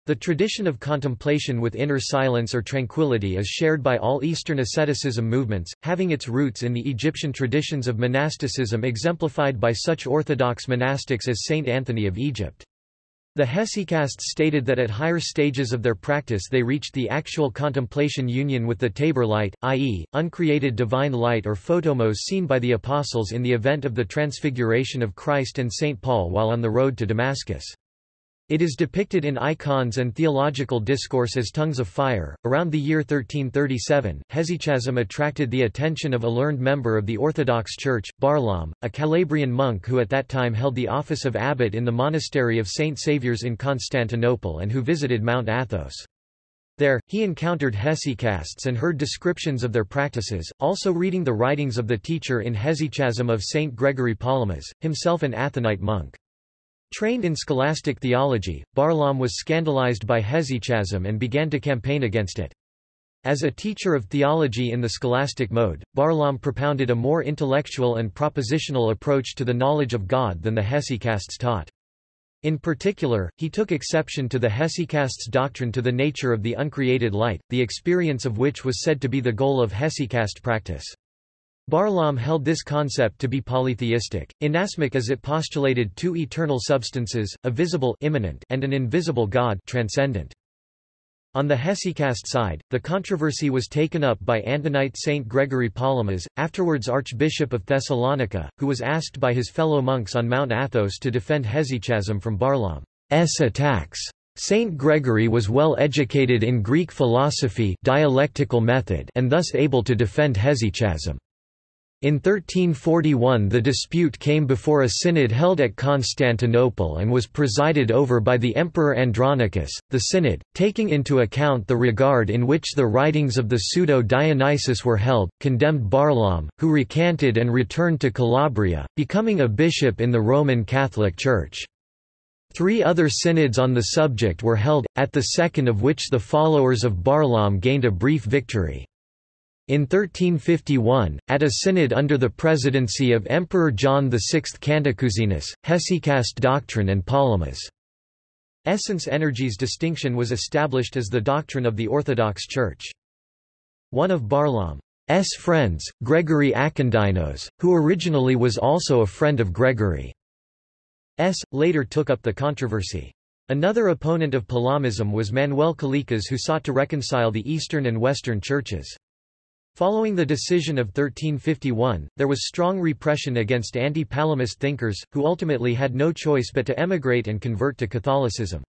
The tradition of contemplation with inner silence or tranquility is shared by all Eastern asceticism movements, having its roots in the Egyptian traditions of monasticism exemplified by such orthodox monastics as Saint Anthony of Egypt. The hesychasts stated that at higher stages of their practice they reached the actual contemplation union with the Tabor light, i.e., uncreated divine light or photomos seen by the apostles in the event of the transfiguration of Christ and St. Paul while on the road to Damascus. It is depicted in icons and theological discourse as tongues of fire. Around the year 1337, hesychasm attracted the attention of a learned member of the Orthodox Church, Barlaam, a Calabrian monk who at that time held the office of abbot in the monastery of Saint Saviour's in Constantinople and who visited Mount Athos. There, he encountered hesychasts and heard descriptions of their practices, also reading the writings of the teacher in hesychasm of Saint Gregory Palamas, himself an Athonite monk. Trained in scholastic theology, Barlaam was scandalized by hesychasm and began to campaign against it. As a teacher of theology in the scholastic mode, Barlaam propounded a more intellectual and propositional approach to the knowledge of God than the hesychasts taught. In particular, he took exception to the hesychasts' doctrine to the nature of the uncreated light, the experience of which was said to be the goal of hesychast practice. Barlaam held this concept to be polytheistic, inasmuch as it postulated two eternal substances, a visible immanent and an invisible God transcendent. On the hesychast side, the controversy was taken up by Athonite Saint Gregory Palamas, afterwards Archbishop of Thessalonica, who was asked by his fellow monks on Mount Athos to defend hesychasm from Barlaam's attacks. Saint Gregory was well educated in Greek philosophy dialectical method and thus able to defend hesychasm. In 1341 the dispute came before a synod held at Constantinople and was presided over by the Emperor Andronicus. The synod, taking into account the regard in which the writings of the pseudo-Dionysius were held, condemned Barlaam, who recanted and returned to Calabria, becoming a bishop in the Roman Catholic Church. Three other synods on the subject were held, at the second of which the followers of Barlaam gained a brief victory. In 1351, at a synod under the presidency of Emperor John VI Cantacuzenus, Hesychast doctrine and Palamas' essence energies distinction was established as the doctrine of the Orthodox Church. One of Barlaam's friends, Gregory Akindynos, who originally was also a friend of Gregory's, later took up the controversy. Another opponent of Palamism was Manuel Kalekas who sought to reconcile the Eastern and Western churches. Following the decision of 1351, there was strong repression against anti-Palamist thinkers, who ultimately had no choice but to emigrate and convert to Catholicism.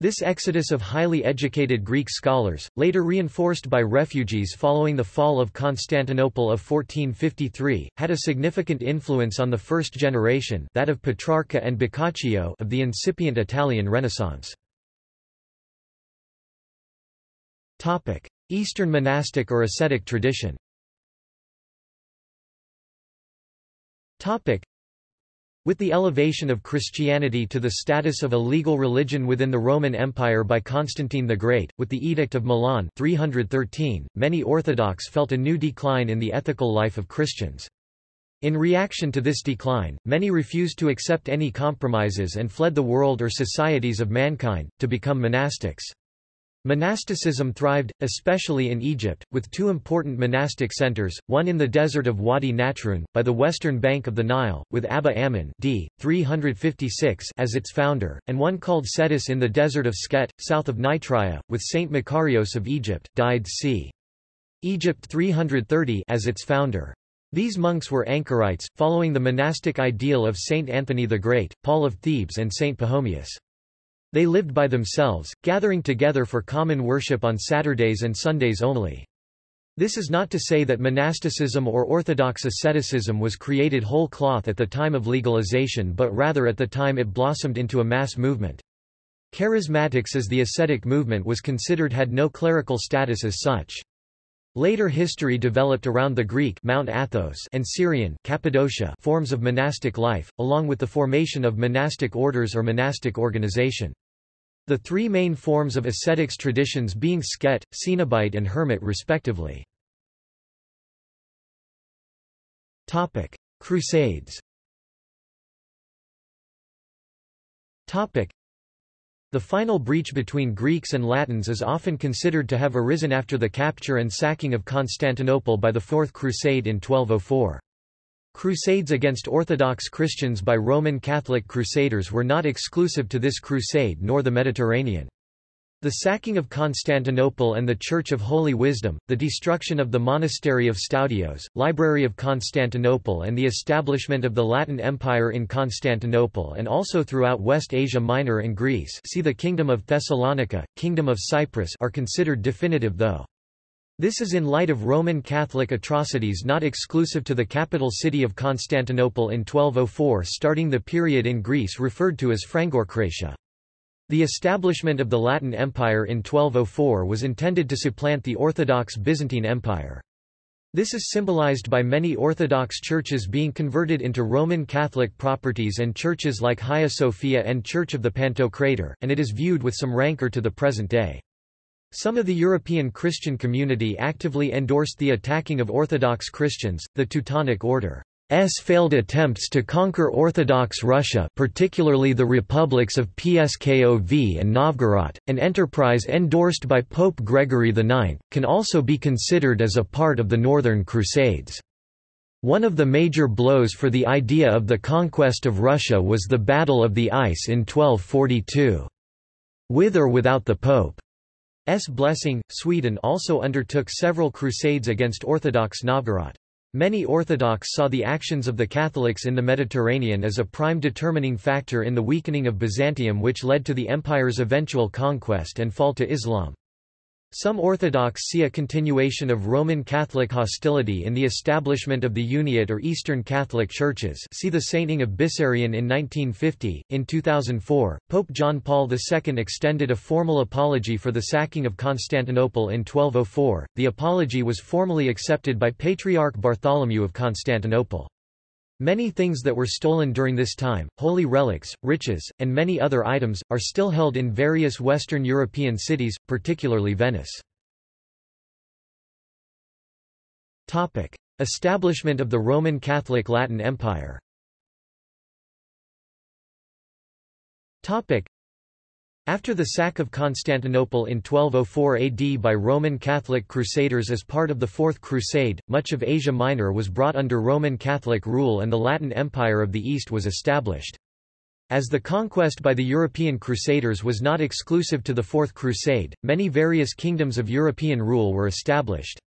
This exodus of highly educated Greek scholars, later reinforced by refugees following the fall of Constantinople of 1453, had a significant influence on the first generation that of Petrarca and Boccaccio of the incipient Italian Renaissance. Eastern monastic or ascetic tradition With the elevation of Christianity to the status of a legal religion within the Roman Empire by Constantine the Great, with the Edict of Milan 313, many Orthodox felt a new decline in the ethical life of Christians. In reaction to this decline, many refused to accept any compromises and fled the world or societies of mankind, to become monastics. Monasticism thrived, especially in Egypt, with two important monastic centers, one in the desert of Wadi Natrun, by the western bank of the Nile, with Abba Ammon d. 356 as its founder, and one called Scetis in the desert of Skhet, south of Nitria, with Saint Macarios of Egypt, died c. Egypt 330 as its founder. These monks were anchorites, following the monastic ideal of Saint Anthony the Great, Paul of Thebes and Saint Pachomius. They lived by themselves, gathering together for common worship on Saturdays and Sundays only. This is not to say that monasticism or orthodox asceticism was created whole cloth at the time of legalization but rather at the time it blossomed into a mass movement. Charismatics as the ascetic movement was considered had no clerical status as such. Later history developed around the Greek Mount Athos and Syrian Cappadocia forms of monastic life, along with the formation of monastic orders or monastic organization. The three main forms of ascetics traditions being Skhet, Cenobite and Hermit respectively. Topic: Crusades. Topic: The final breach between Greeks and Latins is often considered to have arisen after the capture and sacking of Constantinople by the Fourth Crusade in 1204. Crusades against Orthodox Christians by Roman Catholic crusaders were not exclusive to this crusade nor the Mediterranean. The sacking of Constantinople and the Church of Holy Wisdom, the destruction of the Monastery of Stoudios, Library of Constantinople and the establishment of the Latin Empire in Constantinople and also throughout West Asia Minor and Greece see the Kingdom of Thessalonica, Kingdom of Cyprus are considered definitive though. This is in light of Roman Catholic atrocities not exclusive to the capital city of Constantinople in 1204 starting the period in Greece referred to as Frankokratia. The establishment of the Latin Empire in 1204 was intended to supplant the Orthodox Byzantine Empire. This is symbolized by many Orthodox churches being converted into Roman Catholic properties and churches like Hagia Sophia and Church of the Pantocrator, and it is viewed with some rancor to the present day. Some of the European Christian community actively endorsed the attacking of Orthodox Christians, the Teutonic Order's failed attempts to conquer Orthodox Russia particularly the republics of Pskov and Novgorod, an enterprise endorsed by Pope Gregory IX, can also be considered as a part of the Northern Crusades. One of the major blows for the idea of the conquest of Russia was the Battle of the Ice in 1242. With or without the Pope. S. blessing, Sweden also undertook several crusades against Orthodox Novgorod. Many Orthodox saw the actions of the Catholics in the Mediterranean as a prime determining factor in the weakening of Byzantium which led to the empire's eventual conquest and fall to Islam. Some Orthodox see a continuation of Roman Catholic hostility in the establishment of the Uniate or Eastern Catholic Churches see the sainting of Bessarion in 1950. In 2004, Pope John Paul II extended a formal apology for the sacking of Constantinople in 1204. The apology was formally accepted by Patriarch Bartholomew of Constantinople. Many things that were stolen during this time, holy relics, riches, and many other items, are still held in various Western European cities, particularly Venice. Topic. Establishment of the Roman Catholic Latin Empire Topic. After the sack of Constantinople in 1204 AD by Roman Catholic crusaders as part of the Fourth Crusade, much of Asia Minor was brought under Roman Catholic rule and the Latin Empire of the East was established. As the conquest by the European Crusaders was not exclusive to the Fourth Crusade, many various kingdoms of European rule were established.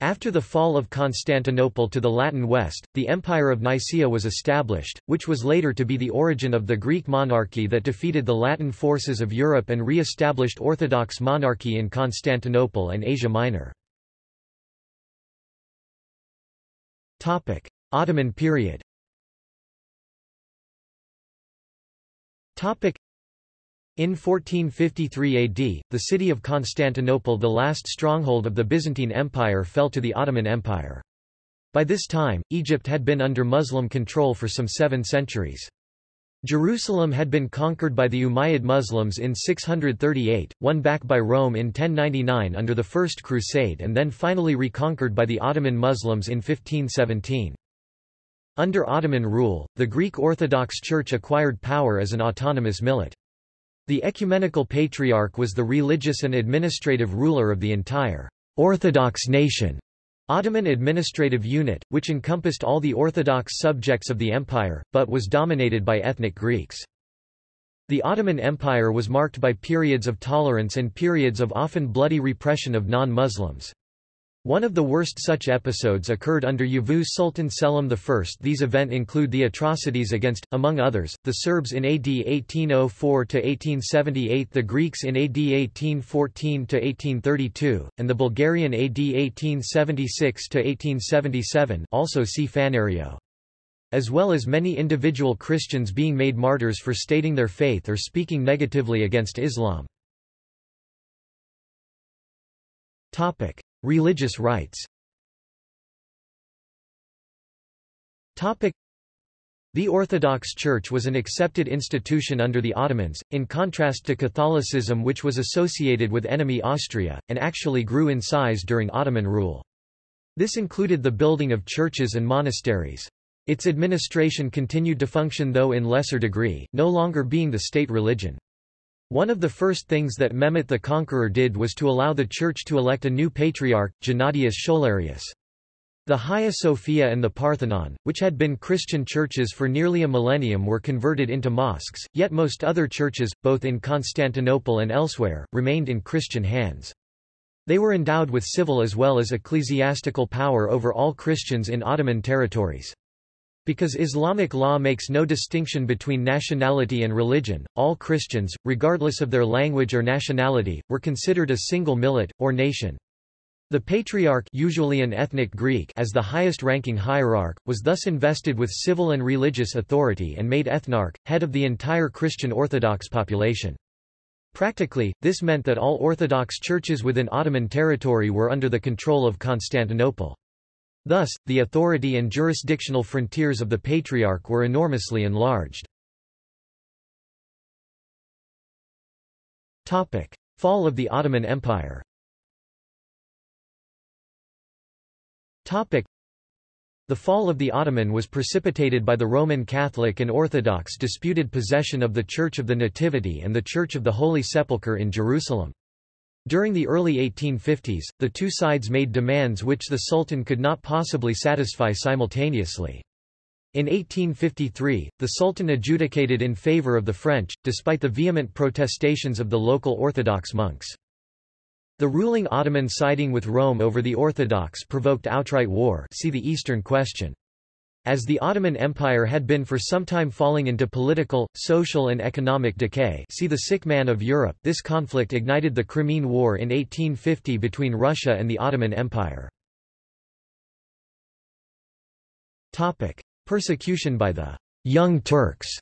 After the fall of Constantinople to the Latin West, the Empire of Nicaea was established, which was later to be the origin of the Greek monarchy that defeated the Latin forces of Europe and re-established Orthodox monarchy in Constantinople and Asia Minor. Ottoman period in 1453 AD, the city of Constantinople the last stronghold of the Byzantine Empire fell to the Ottoman Empire. By this time, Egypt had been under Muslim control for some seven centuries. Jerusalem had been conquered by the Umayyad Muslims in 638, won back by Rome in 1099 under the First Crusade and then finally reconquered by the Ottoman Muslims in 1517. Under Ottoman rule, the Greek Orthodox Church acquired power as an autonomous millet. The ecumenical patriarch was the religious and administrative ruler of the entire Orthodox nation. Ottoman administrative unit, which encompassed all the Orthodox subjects of the empire, but was dominated by ethnic Greeks. The Ottoman Empire was marked by periods of tolerance and periods of often bloody repression of non-Muslims. One of the worst such episodes occurred under Yavuz Sultan Selim I. These events include the atrocities against, among others, the Serbs in AD 1804–1878 the Greeks in AD 1814–1832, and the Bulgarian AD 1876–1877 also see Phanerio. As well as many individual Christians being made martyrs for stating their faith or speaking negatively against Islam. Religious rights the Orthodox Church was an accepted institution under the Ottomans, in contrast to Catholicism which was associated with enemy Austria, and actually grew in size during Ottoman rule. This included the building of churches and monasteries. Its administration continued to function though in lesser degree, no longer being the state religion. One of the first things that Mehmet the Conqueror did was to allow the Church to elect a new patriarch, Gennadius Scholarius. The Hagia Sophia and the Parthenon, which had been Christian churches for nearly a millennium were converted into mosques, yet most other churches, both in Constantinople and elsewhere, remained in Christian hands. They were endowed with civil as well as ecclesiastical power over all Christians in Ottoman territories. Because Islamic law makes no distinction between nationality and religion, all Christians, regardless of their language or nationality, were considered a single millet, or nation. The Patriarch usually an ethnic Greek as the highest-ranking hierarch, was thus invested with civil and religious authority and made ethnarch, head of the entire Christian Orthodox population. Practically, this meant that all Orthodox churches within Ottoman territory were under the control of Constantinople. Thus, the authority and jurisdictional frontiers of the Patriarch were enormously enlarged. Fall of the Ottoman Empire the fall of the Ottoman was precipitated by the Roman Catholic and Orthodox disputed possession of the Church of the Nativity and the Church of the Holy Sepulchre in Jerusalem. During the early 1850s, the two sides made demands which the Sultan could not possibly satisfy simultaneously. In 1853, the Sultan adjudicated in favor of the French, despite the vehement protestations of the local Orthodox monks. The ruling Ottoman siding with Rome over the Orthodox provoked outright war see the Eastern Question. As the Ottoman Empire had been for some time falling into political, social and economic decay. See the sick man of Europe. This conflict ignited the Crimean War in 1850 between Russia and the Ottoman Empire. Persecution by the Young Turks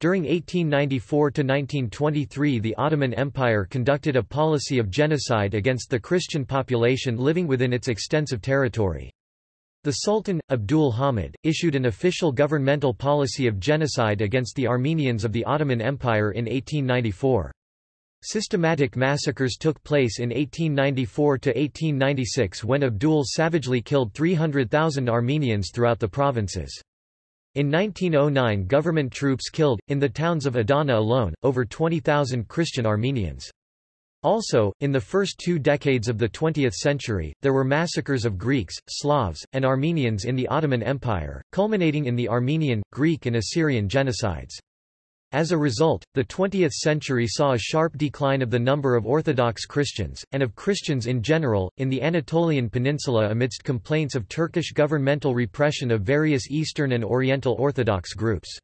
during 1894 to 1923, the Ottoman Empire conducted a policy of genocide against the Christian population living within its extensive territory. The Sultan, Abdul Hamid, issued an official governmental policy of genocide against the Armenians of the Ottoman Empire in 1894. Systematic massacres took place in 1894–1896 when Abdul savagely killed 300,000 Armenians throughout the provinces. In 1909 government troops killed, in the towns of Adana alone, over 20,000 Christian Armenians. Also, in the first two decades of the 20th century, there were massacres of Greeks, Slavs, and Armenians in the Ottoman Empire, culminating in the Armenian, Greek and Assyrian genocides. As a result, the 20th century saw a sharp decline of the number of Orthodox Christians, and of Christians in general, in the Anatolian Peninsula amidst complaints of Turkish governmental repression of various Eastern and Oriental Orthodox groups.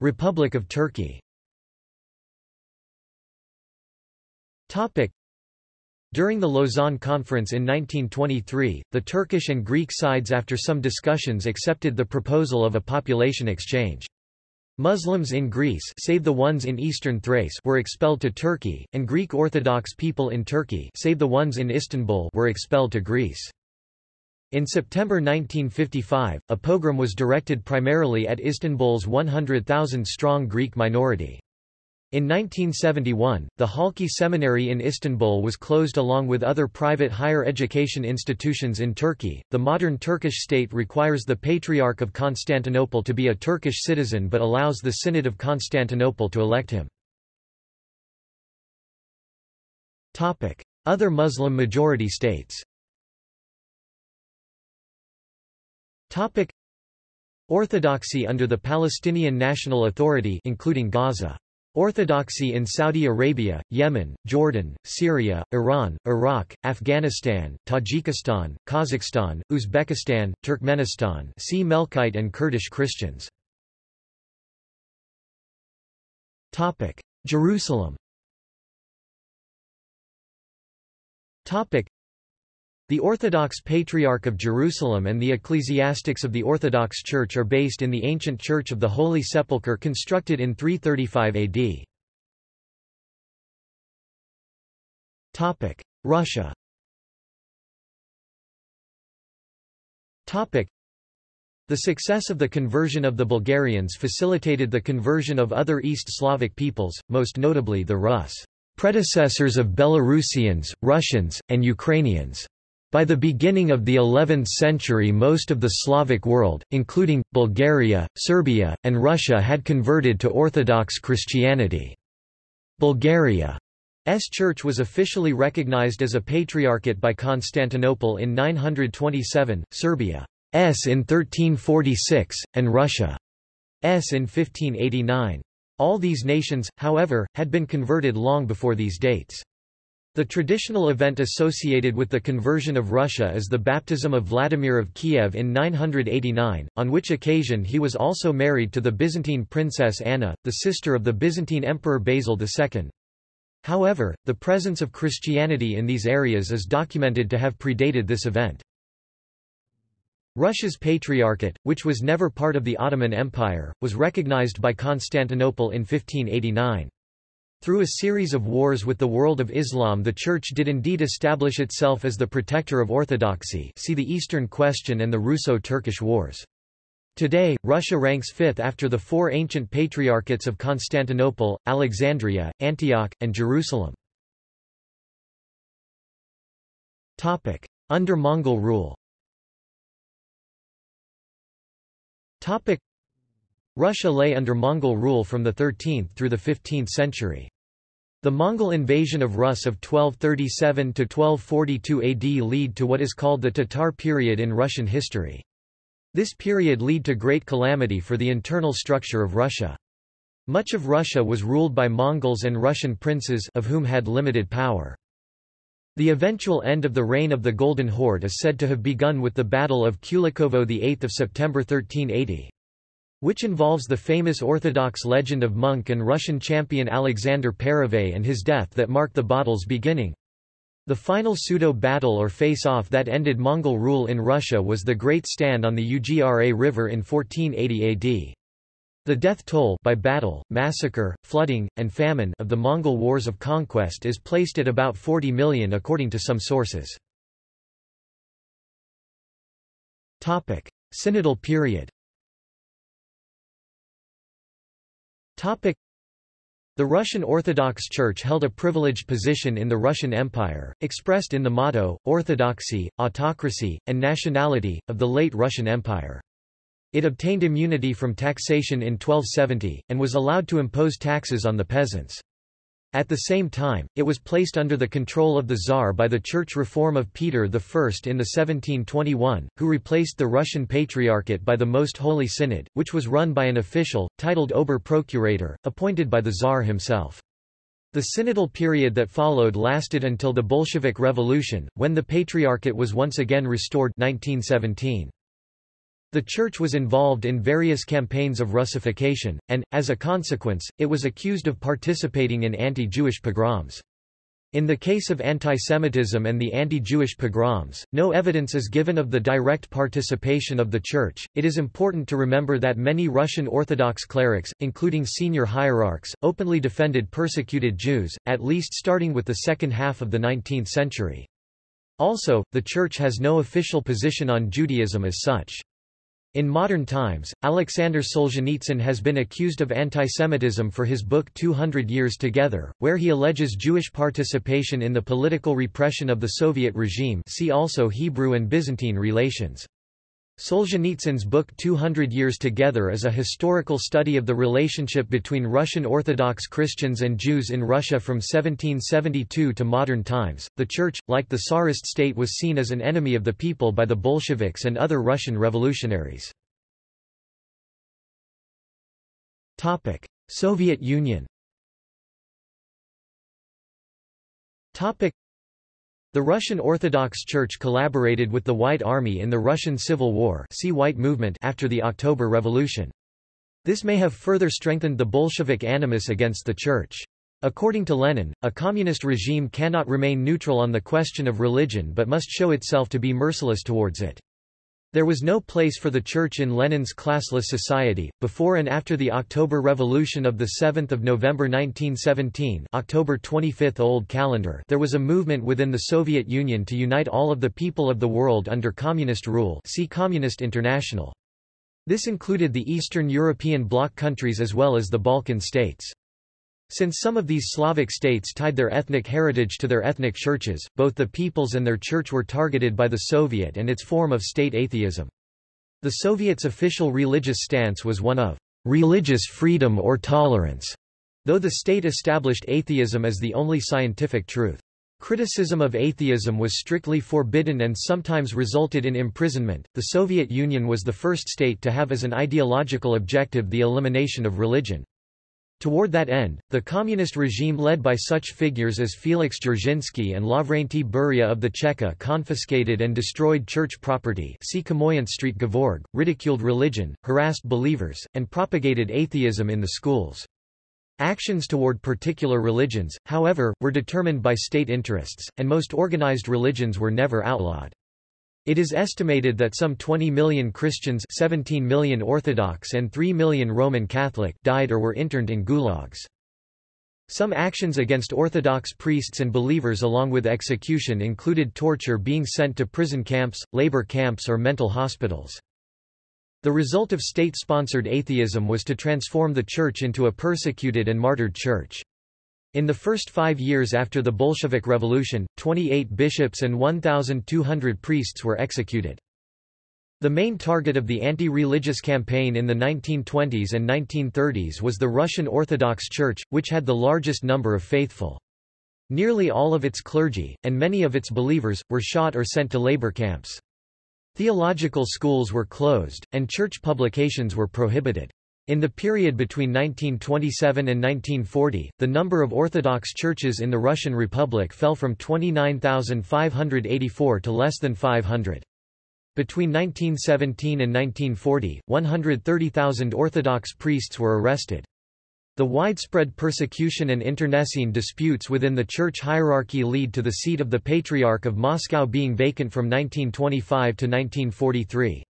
Republic of Turkey during the Lausanne Conference in 1923, the Turkish and Greek sides after some discussions accepted the proposal of a population exchange. Muslims in Greece save the ones in eastern Thrace were expelled to Turkey, and Greek Orthodox people in Turkey save the ones in Istanbul were expelled to Greece. In September 1955, a pogrom was directed primarily at Istanbul's 100,000-strong Greek minority. In 1971, the Halki Seminary in Istanbul was closed along with other private higher education institutions in Turkey. The modern Turkish state requires the Patriarch of Constantinople to be a Turkish citizen but allows the Synod of Constantinople to elect him. Topic: Other Muslim majority states. Topic: Orthodoxy under the Palestinian National Authority including Gaza. Orthodoxy in Saudi Arabia, Yemen, Jordan, Syria, Iran, Iraq, Afghanistan, Tajikistan, Kazakhstan, Uzbekistan, Turkmenistan see Melkite and Kurdish Christians. Jerusalem the Orthodox Patriarch of Jerusalem and the ecclesiastics of the Orthodox Church are based in the ancient Church of the Holy Sepulchre constructed in 335 AD. Russia the success of the conversion of the Bulgarians facilitated the conversion of other East Slavic peoples, most notably the Rus, predecessors of Belarusians, Russians, and Ukrainians. By the beginning of the 11th century most of the Slavic world, including, Bulgaria, Serbia, and Russia had converted to Orthodox Christianity. Bulgaria's church was officially recognized as a patriarchate by Constantinople in 927, Serbia's in 1346, and Russia's in 1589. All these nations, however, had been converted long before these dates. The traditional event associated with the conversion of Russia is the baptism of Vladimir of Kiev in 989, on which occasion he was also married to the Byzantine princess Anna, the sister of the Byzantine Emperor Basil II. However, the presence of Christianity in these areas is documented to have predated this event. Russia's Patriarchate, which was never part of the Ottoman Empire, was recognized by Constantinople in 1589. Through a series of wars with the world of Islam the Church did indeed establish itself as the protector of orthodoxy see the Eastern Question and the Russo-Turkish Wars. Today, Russia ranks fifth after the four ancient patriarchates of Constantinople, Alexandria, Antioch, and Jerusalem. Under Mongol rule Russia lay under Mongol rule from the 13th through the 15th century. The Mongol invasion of Rus of 1237–1242 AD lead to what is called the Tatar period in Russian history. This period lead to great calamity for the internal structure of Russia. Much of Russia was ruled by Mongols and Russian princes of whom had limited power. The eventual end of the reign of the Golden Horde is said to have begun with the Battle of Kulikovo 8 September 1380 which involves the famous Orthodox legend of monk and Russian champion Alexander Peresvet and his death that marked the battle's beginning. The final pseudo-battle or face-off that ended Mongol rule in Russia was the Great Stand on the Ugra River in 1480 AD. The death toll by battle, massacre, flooding, and famine of the Mongol wars of conquest is placed at about 40 million according to some sources. Synodal period The Russian Orthodox Church held a privileged position in the Russian Empire, expressed in the motto, orthodoxy, autocracy, and nationality, of the late Russian Empire. It obtained immunity from taxation in 1270, and was allowed to impose taxes on the peasants. At the same time, it was placed under the control of the Tsar by the church reform of Peter I in the 1721, who replaced the Russian Patriarchate by the Most Holy Synod, which was run by an official, titled Ober-Procurator, appointed by the Tsar himself. The synodal period that followed lasted until the Bolshevik Revolution, when the Patriarchate was once again restored 1917. The church was involved in various campaigns of Russification, and, as a consequence, it was accused of participating in anti-Jewish pogroms. In the case of antisemitism and the anti-Jewish pogroms, no evidence is given of the direct participation of the Church. It is important to remember that many Russian Orthodox clerics, including senior hierarchs, openly defended persecuted Jews, at least starting with the second half of the 19th century. Also, the Church has no official position on Judaism as such. In modern times, Alexander Solzhenitsyn has been accused of antisemitism for his book 200 Years Together, where he alleges Jewish participation in the political repression of the Soviet regime see also Hebrew and Byzantine relations. Solzhenitsyn's book 200 Years Together is a historical study of the relationship between Russian Orthodox Christians and Jews in Russia from 1772 to modern times. The Church, like the Tsarist state, was seen as an enemy of the people by the Bolsheviks and other Russian revolutionaries. Topic: Soviet Union. Topic: the Russian Orthodox Church collaborated with the White Army in the Russian Civil War see White Movement after the October Revolution. This may have further strengthened the Bolshevik animus against the Church. According to Lenin, a communist regime cannot remain neutral on the question of religion but must show itself to be merciless towards it. There was no place for the Church in Lenin's classless society. Before and after the October Revolution of 7 November 1917 October 25 Old Calendar there was a movement within the Soviet Union to unite all of the people of the world under communist rule see Communist International. This included the Eastern European bloc countries as well as the Balkan states. Since some of these Slavic states tied their ethnic heritage to their ethnic churches, both the peoples and their church were targeted by the Soviet and its form of state atheism. The Soviet's official religious stance was one of religious freedom or tolerance, though the state established atheism as the only scientific truth. Criticism of atheism was strictly forbidden and sometimes resulted in imprisonment. The Soviet Union was the first state to have as an ideological objective the elimination of religion. Toward that end, the communist regime led by such figures as Felix Dzerzhinsky and Lavrenti Beria of the Cheka confiscated and destroyed church property see Street Gevorg, ridiculed religion, harassed believers, and propagated atheism in the schools. Actions toward particular religions, however, were determined by state interests, and most organized religions were never outlawed. It is estimated that some 20 million Christians 17 million Orthodox and 3 million Roman Catholic died or were interned in gulags. Some actions against Orthodox priests and believers along with execution included torture being sent to prison camps, labor camps or mental hospitals. The result of state-sponsored atheism was to transform the church into a persecuted and martyred church. In the first five years after the Bolshevik Revolution, 28 bishops and 1,200 priests were executed. The main target of the anti-religious campaign in the 1920s and 1930s was the Russian Orthodox Church, which had the largest number of faithful. Nearly all of its clergy, and many of its believers, were shot or sent to labor camps. Theological schools were closed, and church publications were prohibited. In the period between 1927 and 1940, the number of Orthodox churches in the Russian Republic fell from 29,584 to less than 500. Between 1917 and 1940, 130,000 Orthodox priests were arrested. The widespread persecution and internecine disputes within the church hierarchy lead to the seat of the Patriarch of Moscow being vacant from 1925 to 1943.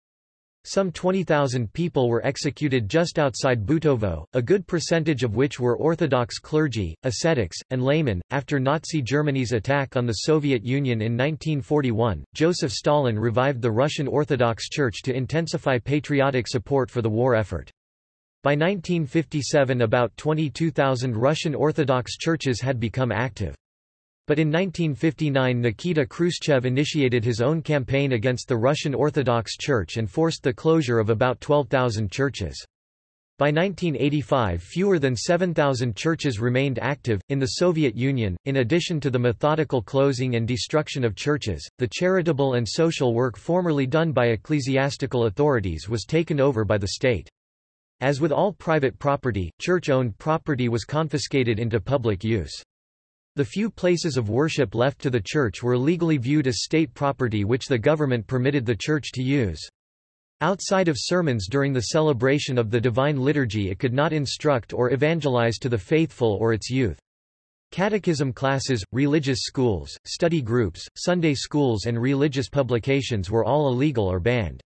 Some 20,000 people were executed just outside Butovo, a good percentage of which were Orthodox clergy, ascetics, and laymen. After Nazi Germany's attack on the Soviet Union in 1941, Joseph Stalin revived the Russian Orthodox Church to intensify patriotic support for the war effort. By 1957 about 22,000 Russian Orthodox churches had become active. But in 1959 Nikita Khrushchev initiated his own campaign against the Russian Orthodox Church and forced the closure of about 12,000 churches. By 1985 fewer than 7,000 churches remained active. In the Soviet Union, in addition to the methodical closing and destruction of churches, the charitable and social work formerly done by ecclesiastical authorities was taken over by the state. As with all private property, church-owned property was confiscated into public use. The few places of worship left to the church were legally viewed as state property which the government permitted the church to use. Outside of sermons during the celebration of the Divine Liturgy it could not instruct or evangelize to the faithful or its youth. Catechism classes, religious schools, study groups, Sunday schools and religious publications were all illegal or banned.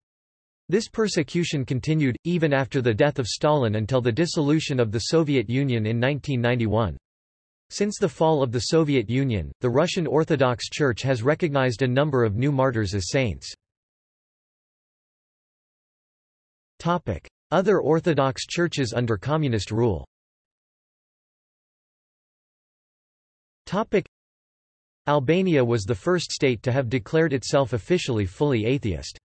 This persecution continued, even after the death of Stalin until the dissolution of the Soviet Union in 1991. Since the fall of the Soviet Union, the Russian Orthodox Church has recognized a number of new martyrs as saints. Other Orthodox churches under communist rule Albania was the first state to have declared itself officially fully atheist.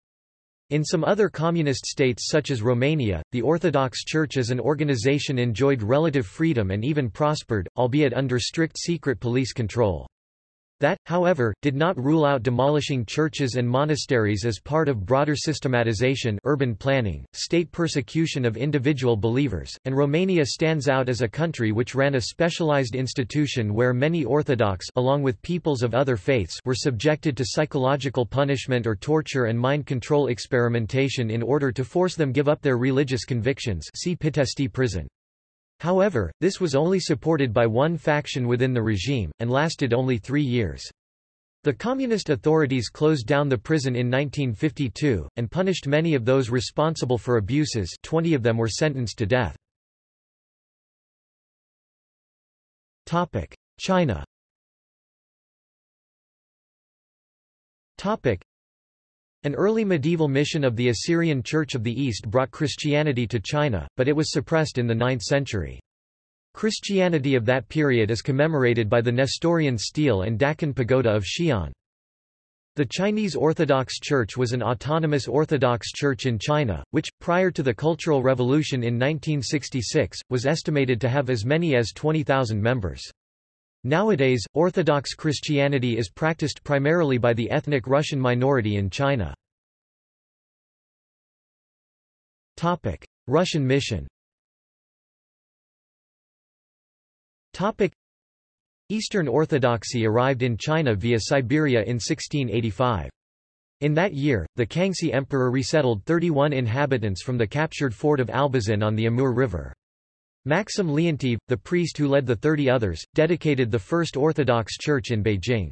In some other communist states such as Romania, the Orthodox Church as an organization enjoyed relative freedom and even prospered, albeit under strict secret police control. That, however, did not rule out demolishing churches and monasteries as part of broader systematization urban planning, state persecution of individual believers, and Romania stands out as a country which ran a specialized institution where many Orthodox along with peoples of other faiths were subjected to psychological punishment or torture and mind control experimentation in order to force them give up their religious convictions see Pitești prison. However, this was only supported by one faction within the regime, and lasted only three years. The communist authorities closed down the prison in 1952, and punished many of those responsible for abuses 20 of them were sentenced to death. China an early medieval mission of the Assyrian Church of the East brought Christianity to China, but it was suppressed in the 9th century. Christianity of that period is commemorated by the Nestorian stele and Daqin pagoda of Xi'an. The Chinese Orthodox Church was an autonomous Orthodox church in China, which, prior to the Cultural Revolution in 1966, was estimated to have as many as 20,000 members. Nowadays, Orthodox Christianity is practiced primarily by the ethnic Russian minority in China. Russian mission Eastern Orthodoxy arrived in China via Siberia in 1685. In that year, the Kangxi Emperor resettled 31 inhabitants from the captured fort of Albazin on the Amur River. Maxim Leontiev, the priest who led the thirty others, dedicated the first Orthodox Church in Beijing.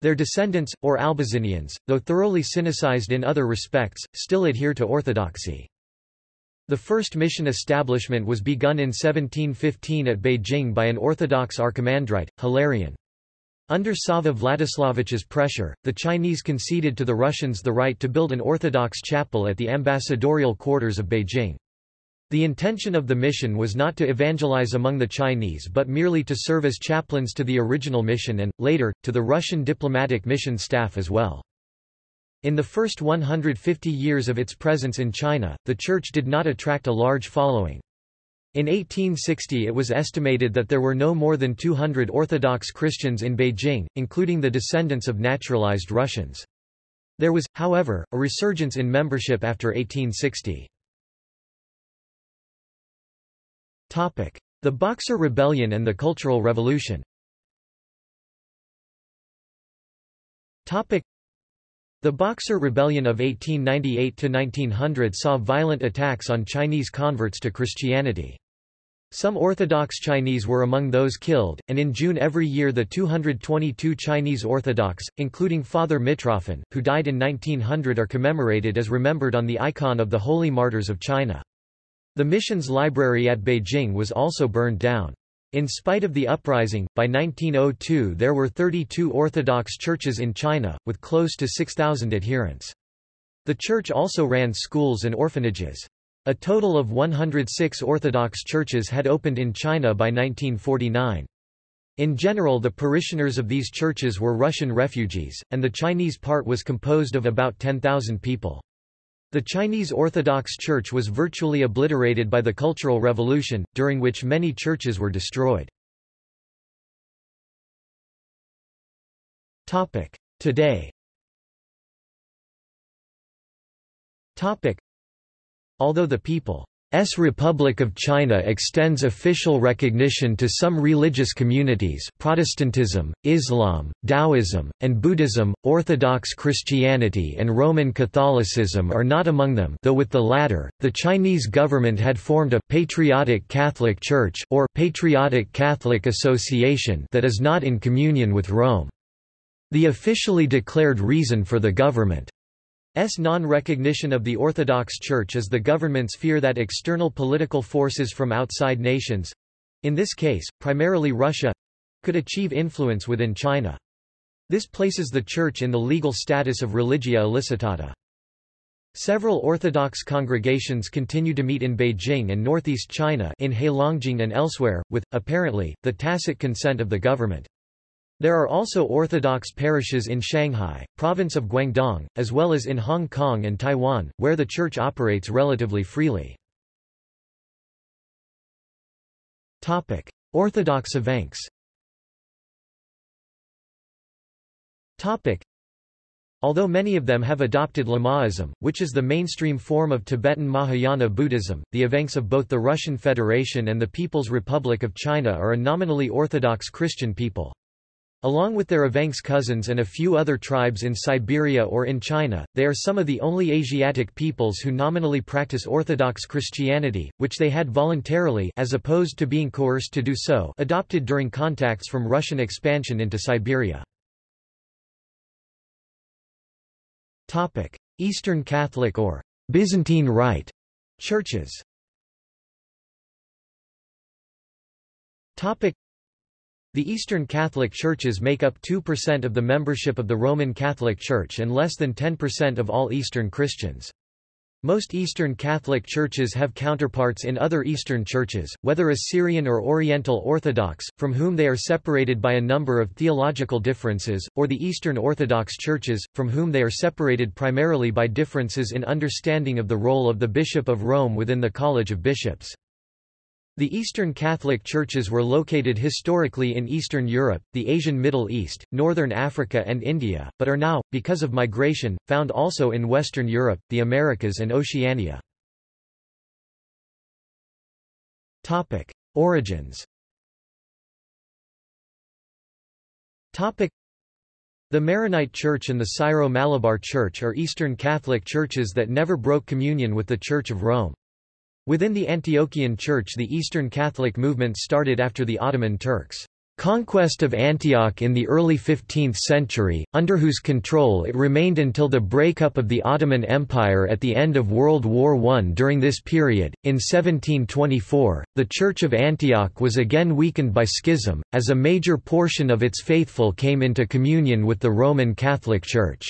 Their descendants, or Albazinians, though thoroughly Sinicized in other respects, still adhere to orthodoxy. The first mission establishment was begun in 1715 at Beijing by an Orthodox archimandrite, Hilarion. Under Sava Vladislavich's pressure, the Chinese conceded to the Russians the right to build an Orthodox chapel at the ambassadorial quarters of Beijing. The intention of the mission was not to evangelize among the Chinese but merely to serve as chaplains to the original mission and, later, to the Russian diplomatic mission staff as well. In the first 150 years of its presence in China, the church did not attract a large following. In 1860 it was estimated that there were no more than 200 Orthodox Christians in Beijing, including the descendants of naturalized Russians. There was, however, a resurgence in membership after 1860. The Boxer Rebellion and the Cultural Revolution the Boxer Rebellion of 1898–1900 saw violent attacks on Chinese converts to Christianity. Some Orthodox Chinese were among those killed, and in June every year the 222 Chinese Orthodox, including Father Mitrofan, who died in 1900 are commemorated as remembered on the icon of the Holy Martyrs of China. The mission's library at Beijing was also burned down. In spite of the uprising, by 1902 there were 32 Orthodox churches in China, with close to 6,000 adherents. The church also ran schools and orphanages. A total of 106 Orthodox churches had opened in China by 1949. In general the parishioners of these churches were Russian refugees, and the Chinese part was composed of about 10,000 people. The Chinese Orthodox Church was virtually obliterated by the Cultural Revolution, during which many churches were destroyed. Today Although the people S Republic of China extends official recognition to some religious communities Protestantism, Islam, Taoism, and Buddhism, Orthodox Christianity and Roman Catholicism are not among them though with the latter, the Chinese government had formed a «patriotic Catholic Church» or «patriotic Catholic Association» that is not in communion with Rome. The officially declared reason for the government S non-recognition of the Orthodox Church is the government's fear that external political forces from outside nations—in this case, primarily Russia—could achieve influence within China. This places the Church in the legal status of religio illicita. Several Orthodox congregations continue to meet in Beijing and northeast China in Heilongjiang and elsewhere, with, apparently, the tacit consent of the government. There are also Orthodox parishes in Shanghai, province of Guangdong, as well as in Hong Kong and Taiwan, where the church operates relatively freely. Topic: Orthodox evenks Although many of them have adopted Lamaism, which is the mainstream form of Tibetan Mahayana Buddhism, the evenks of both the Russian Federation and the People's Republic of China are a nominally Orthodox Christian people. Along with their Evenks cousins and a few other tribes in Siberia or in China, they are some of the only Asiatic peoples who nominally practice Orthodox Christianity, which they had voluntarily as opposed to being coerced to do so adopted during contacts from Russian expansion into Siberia. Eastern Catholic or Byzantine Rite churches the Eastern Catholic Churches make up 2% of the membership of the Roman Catholic Church and less than 10% of all Eastern Christians. Most Eastern Catholic churches have counterparts in other Eastern churches, whether Assyrian or Oriental Orthodox, from whom they are separated by a number of theological differences, or the Eastern Orthodox churches, from whom they are separated primarily by differences in understanding of the role of the Bishop of Rome within the College of Bishops. The Eastern Catholic churches were located historically in Eastern Europe, the Asian Middle East, Northern Africa and India, but are now, because of migration, found also in Western Europe, the Americas and Oceania. Topic. Origins Topic. the Maronite Church and the Syro-Malabar Church are Eastern Catholic churches that never broke communion with the Church of Rome. Within the Antiochian Church the Eastern Catholic movement started after the Ottoman Turks' conquest of Antioch in the early 15th century, under whose control it remained until the breakup of the Ottoman Empire at the end of World War I. During this period, in 1724, the Church of Antioch was again weakened by schism, as a major portion of its faithful came into communion with the Roman Catholic Church.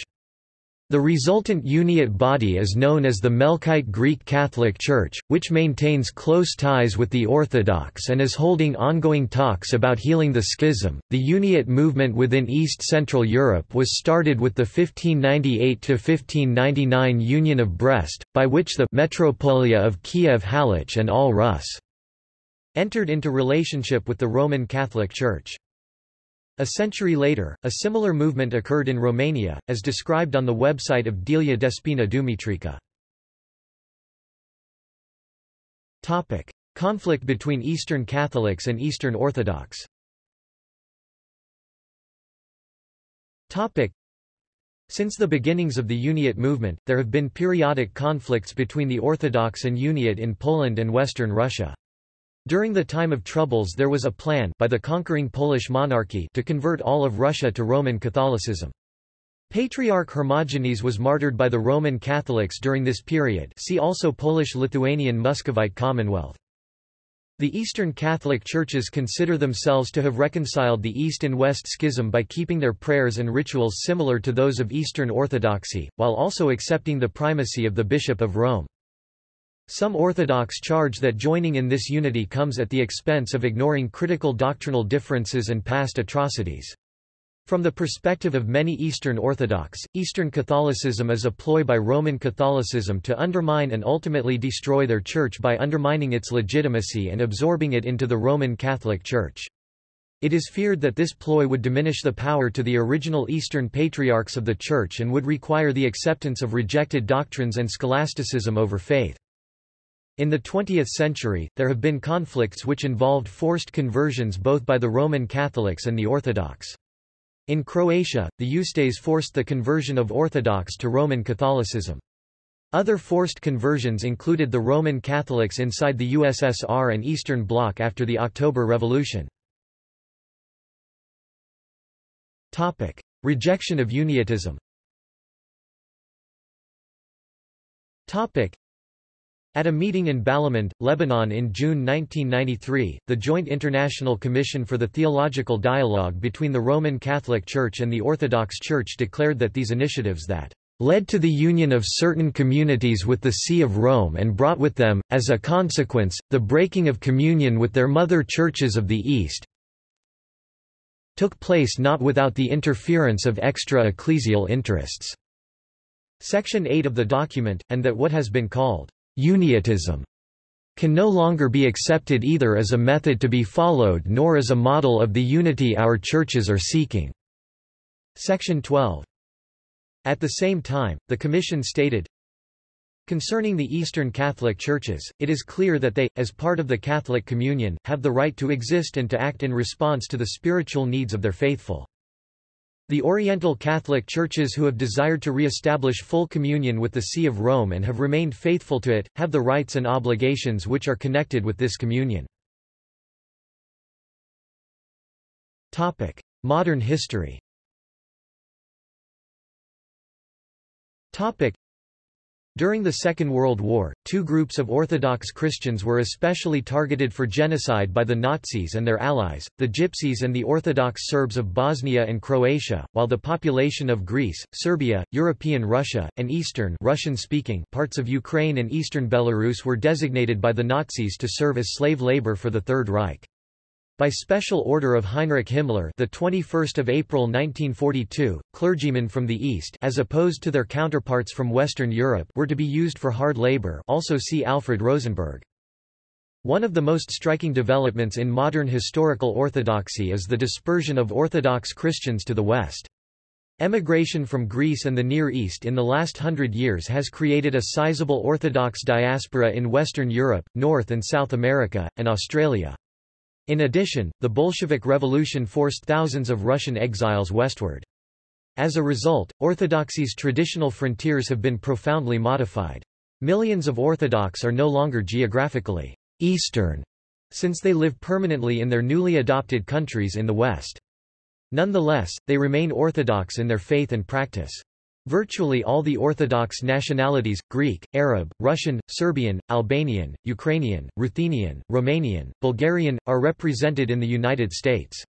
The resultant Uniate body is known as the Melkite Greek Catholic Church, which maintains close ties with the Orthodox and is holding ongoing talks about healing the schism. The Uniate movement within East Central Europe was started with the 1598 1599 Union of Brest, by which the Metropolia of Kiev Halych and all Rus entered into relationship with the Roman Catholic Church. A century later, a similar movement occurred in Romania, as described on the website of Delia Despina Dumitrică. Topic: Conflict between Eastern Catholics and Eastern Orthodox. Topic: Since the beginnings of the Uniate movement, there have been periodic conflicts between the Orthodox and Uniate in Poland and Western Russia. During the time of troubles there was a plan by the conquering Polish monarchy to convert all of Russia to Roman Catholicism. Patriarch Hermogenes was martyred by the Roman Catholics during this period see also Polish-Lithuanian Muscovite Commonwealth. The Eastern Catholic churches consider themselves to have reconciled the East and West schism by keeping their prayers and rituals similar to those of Eastern Orthodoxy, while also accepting the primacy of the Bishop of Rome. Some Orthodox charge that joining in this unity comes at the expense of ignoring critical doctrinal differences and past atrocities. From the perspective of many Eastern Orthodox, Eastern Catholicism is a ploy by Roman Catholicism to undermine and ultimately destroy their church by undermining its legitimacy and absorbing it into the Roman Catholic Church. It is feared that this ploy would diminish the power to the original Eastern patriarchs of the Church and would require the acceptance of rejected doctrines and scholasticism over faith. In the 20th century, there have been conflicts which involved forced conversions both by the Roman Catholics and the Orthodox. In Croatia, the Ustase forced the conversion of Orthodox to Roman Catholicism. Other forced conversions included the Roman Catholics inside the USSR and Eastern Bloc after the October Revolution. Topic. Rejection of Uniatism Topic. At a meeting in Balamand, Lebanon in June 1993, the Joint International Commission for the Theological Dialogue between the Roman Catholic Church and the Orthodox Church declared that these initiatives that led to the union of certain communities with the See of Rome and brought with them, as a consequence, the breaking of communion with their mother churches of the East took place not without the interference of extra-ecclesial interests." Section 8 of the document, and that what has been called Uniatism can no longer be accepted either as a method to be followed nor as a model of the unity our churches are seeking." Section 12. At the same time, the Commission stated, Concerning the Eastern Catholic Churches, it is clear that they, as part of the Catholic Communion, have the right to exist and to act in response to the spiritual needs of their faithful. The Oriental Catholic Churches who have desired to re-establish full communion with the See of Rome and have remained faithful to it, have the rights and obligations which are connected with this communion. Modern history during the Second World War, two groups of Orthodox Christians were especially targeted for genocide by the Nazis and their allies, the Gypsies and the Orthodox Serbs of Bosnia and Croatia, while the population of Greece, Serbia, European Russia, and eastern Russian-speaking parts of Ukraine and eastern Belarus were designated by the Nazis to serve as slave labor for the Third Reich. By special order of Heinrich Himmler, the 21st of April 1942, clergymen from the East, as opposed to their counterparts from Western Europe, were to be used for hard labor. Also see Alfred Rosenberg. One of the most striking developments in modern historical orthodoxy is the dispersion of Orthodox Christians to the West. Emigration from Greece and the Near East in the last hundred years has created a sizable Orthodox diaspora in Western Europe, North and South America, and Australia. In addition, the Bolshevik Revolution forced thousands of Russian exiles westward. As a result, Orthodoxy's traditional frontiers have been profoundly modified. Millions of Orthodox are no longer geographically Eastern, since they live permanently in their newly adopted countries in the West. Nonetheless, they remain Orthodox in their faith and practice. Virtually all the Orthodox nationalities, Greek, Arab, Russian, Serbian, Albanian, Ukrainian, Ruthenian, Romanian, Bulgarian, are represented in the United States.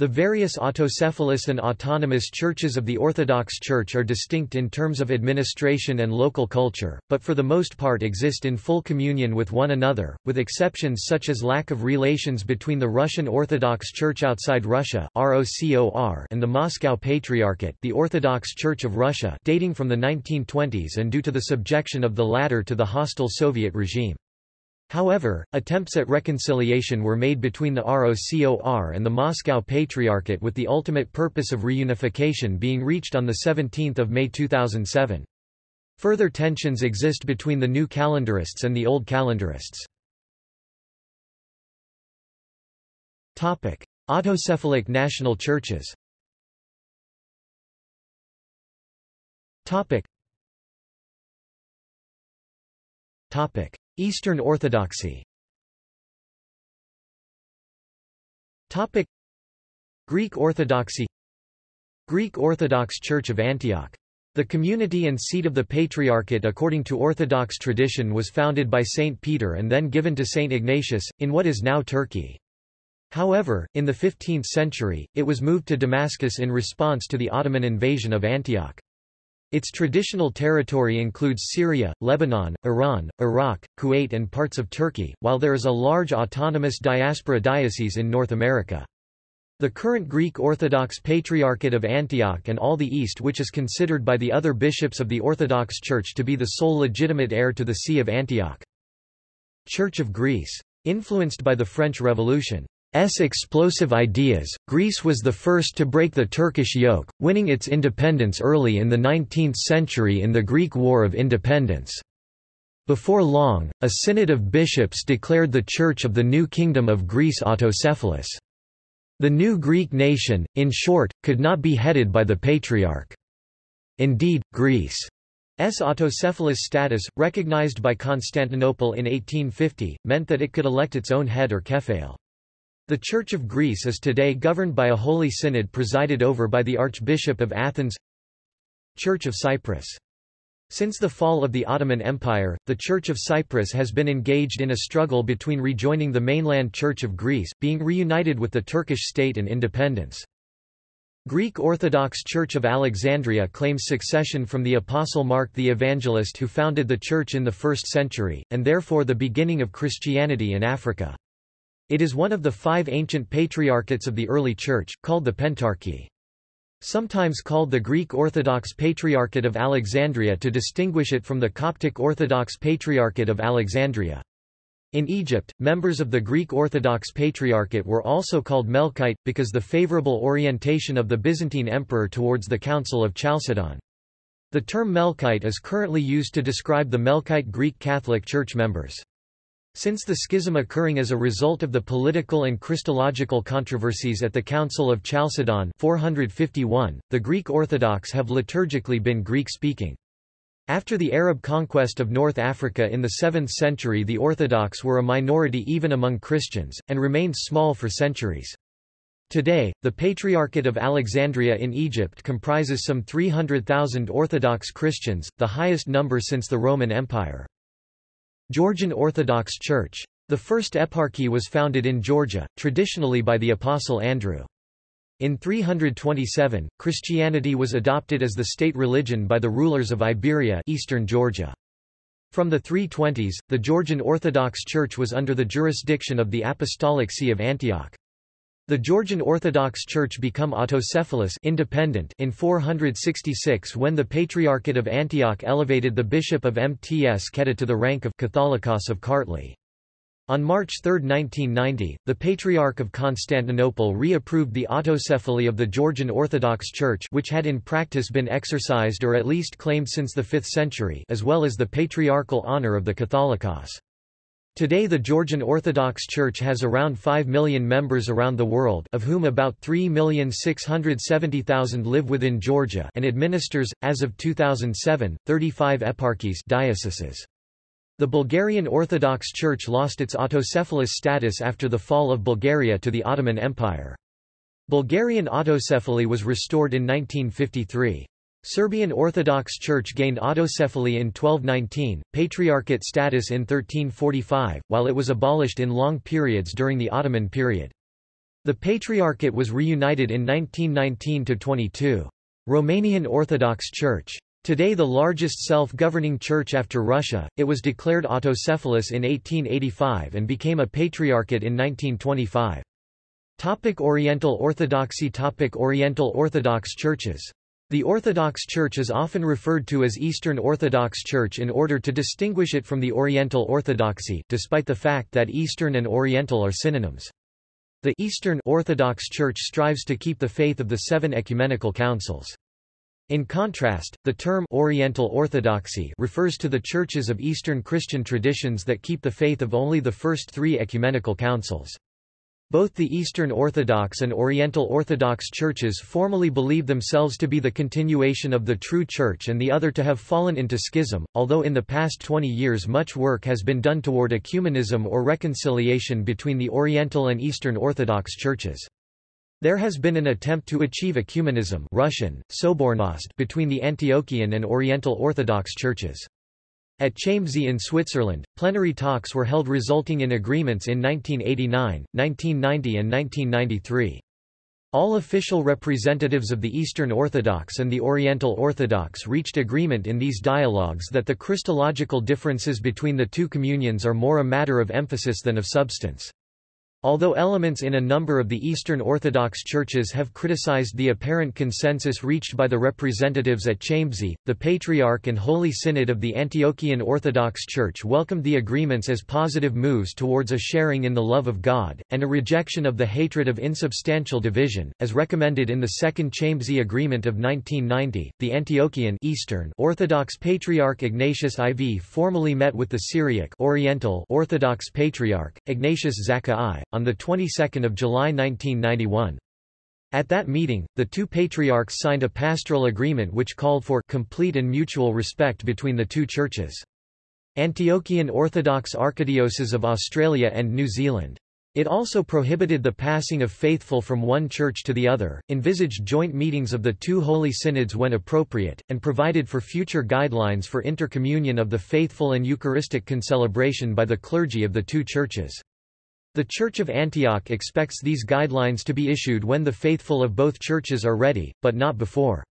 The various autocephalous and autonomous churches of the Orthodox Church are distinct in terms of administration and local culture, but for the most part exist in full communion with one another, with exceptions such as lack of relations between the Russian Orthodox Church outside Russia and the Moscow Patriarchate the Orthodox Church of Russia dating from the 1920s and due to the subjection of the latter to the hostile Soviet regime. However, attempts at reconciliation were made between the ROCOR and the Moscow Patriarchate with the ultimate purpose of reunification being reached on 17 May 2007. Further tensions exist between the new calendarists and the old calendarists. Autocephalic national churches Topic. Topic. Eastern Orthodoxy Topic Greek Orthodoxy Greek Orthodox Church of Antioch the community and seat of the Patriarchate according to Orthodox tradition was founded by Saint Peter and then given to Saint Ignatius, in what is now Turkey. However, in the 15th century, it was moved to Damascus in response to the Ottoman invasion of Antioch. Its traditional territory includes Syria, Lebanon, Iran, Iraq, Kuwait and parts of Turkey, while there is a large autonomous diaspora diocese in North America. The current Greek Orthodox Patriarchate of Antioch and all the East which is considered by the other bishops of the Orthodox Church to be the sole legitimate heir to the See of Antioch. Church of Greece. Influenced by the French Revolution. S explosive ideas, Greece was the first to break the Turkish yoke, winning its independence early in the 19th century in the Greek War of Independence. Before long, a synod of bishops declared the Church of the New Kingdom of Greece autocephalous. The new Greek nation, in short, could not be headed by the Patriarch. Indeed, Greece's autocephalous status, recognized by Constantinople in 1850, meant that it could elect its own head or kephale. The Church of Greece is today governed by a Holy Synod presided over by the Archbishop of Athens Church of Cyprus since the fall of the Ottoman Empire, the Church of Cyprus has been engaged in a struggle between rejoining the mainland Church of Greece, being reunited with the Turkish state and independence. Greek Orthodox Church of Alexandria claims succession from the Apostle Mark the Evangelist who founded the church in the 1st century, and therefore the beginning of Christianity in Africa. It is one of the five ancient patriarchates of the early Church, called the Pentarchy. Sometimes called the Greek Orthodox Patriarchate of Alexandria to distinguish it from the Coptic Orthodox Patriarchate of Alexandria. In Egypt, members of the Greek Orthodox Patriarchate were also called Melkite, because the favorable orientation of the Byzantine emperor towards the Council of Chalcedon. The term Melkite is currently used to describe the Melkite Greek Catholic Church members. Since the schism occurring as a result of the political and Christological controversies at the Council of Chalcedon 451, the Greek Orthodox have liturgically been Greek-speaking. After the Arab conquest of North Africa in the 7th century the Orthodox were a minority even among Christians, and remained small for centuries. Today, the Patriarchate of Alexandria in Egypt comprises some 300,000 Orthodox Christians, the highest number since the Roman Empire. Georgian Orthodox Church. The first eparchy was founded in Georgia, traditionally by the Apostle Andrew. In 327, Christianity was adopted as the state religion by the rulers of Iberia eastern Georgia. From the 320s, the Georgian Orthodox Church was under the jurisdiction of the Apostolic See of Antioch. The Georgian Orthodox Church become autocephalous independent in 466 when the Patriarchate of Antioch elevated the bishop of Mtskheta to the rank of Catholicos of Kartli. On March 3, 1990, the Patriarch of Constantinople reapproved the autocephaly of the Georgian Orthodox Church which had in practice been exercised or at least claimed since the 5th century as well as the patriarchal honor of the Catholicos. Today the Georgian Orthodox Church has around 5 million members around the world of whom about 3,670,000 live within Georgia and administers, as of 2007, 35 eparchies dioceses. The Bulgarian Orthodox Church lost its autocephalous status after the fall of Bulgaria to the Ottoman Empire. Bulgarian autocephaly was restored in 1953. Serbian Orthodox Church gained autocephaly in 1219, patriarchate status in 1345, while it was abolished in long periods during the Ottoman period. The patriarchate was reunited in 1919–22. Romanian Orthodox Church. Today the largest self-governing church after Russia, it was declared autocephalous in 1885 and became a patriarchate in 1925. Topic Oriental Orthodoxy Topic Oriental Orthodox churches the Orthodox Church is often referred to as Eastern Orthodox Church in order to distinguish it from the Oriental Orthodoxy, despite the fact that Eastern and Oriental are synonyms. The Eastern Orthodox Church strives to keep the faith of the seven ecumenical councils. In contrast, the term Oriental Orthodoxy refers to the churches of Eastern Christian traditions that keep the faith of only the first three ecumenical councils. Both the Eastern Orthodox and Oriental Orthodox churches formally believe themselves to be the continuation of the true church and the other to have fallen into schism, although in the past 20 years much work has been done toward ecumenism or reconciliation between the Oriental and Eastern Orthodox churches. There has been an attempt to achieve ecumenism Russian, Sobornost between the Antiochian and Oriental Orthodox churches. At Chambésy in Switzerland, plenary talks were held resulting in agreements in 1989, 1990 and 1993. All official representatives of the Eastern Orthodox and the Oriental Orthodox reached agreement in these dialogues that the Christological differences between the two communions are more a matter of emphasis than of substance. Although elements in a number of the Eastern Orthodox churches have criticized the apparent consensus reached by the representatives at Chambésy, the Patriarch and Holy Synod of the Antiochian Orthodox Church welcomed the agreements as positive moves towards a sharing in the love of God, and a rejection of the hatred of insubstantial division, as recommended in the Second Chambésy Agreement of 1990. The Antiochian Eastern Orthodox Patriarch Ignatius IV formally met with the Syriac Oriental Orthodox Patriarch, Ignatius Zakka I, on the 22nd of July 1991. At that meeting, the two patriarchs signed a pastoral agreement which called for complete and mutual respect between the two churches. Antiochian Orthodox Archdiocese of Australia and New Zealand. It also prohibited the passing of faithful from one church to the other, envisaged joint meetings of the two holy synods when appropriate, and provided for future guidelines for intercommunion of the faithful and Eucharistic concelebration by the clergy of the two churches. The Church of Antioch expects these guidelines to be issued when the faithful of both churches are ready, but not before.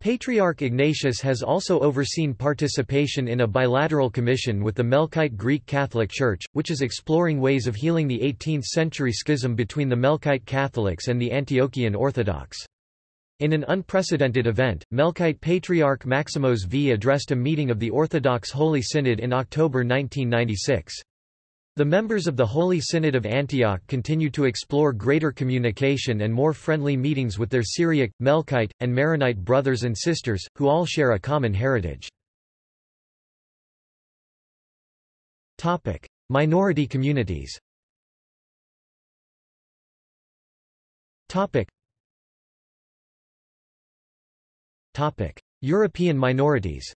Patriarch Ignatius has also overseen participation in a bilateral commission with the Melkite Greek Catholic Church, which is exploring ways of healing the 18th-century schism between the Melkite Catholics and the Antiochian Orthodox. In an unprecedented event, Melkite Patriarch Maximos V addressed a meeting of the Orthodox Holy Synod in October 1996. The members of the Holy Synod of Antioch continue to explore greater communication and more friendly meetings with their Syriac, Melkite, and Maronite brothers and sisters, who all share a common heritage. Topic. Minority communities Topic. Topic. European minorities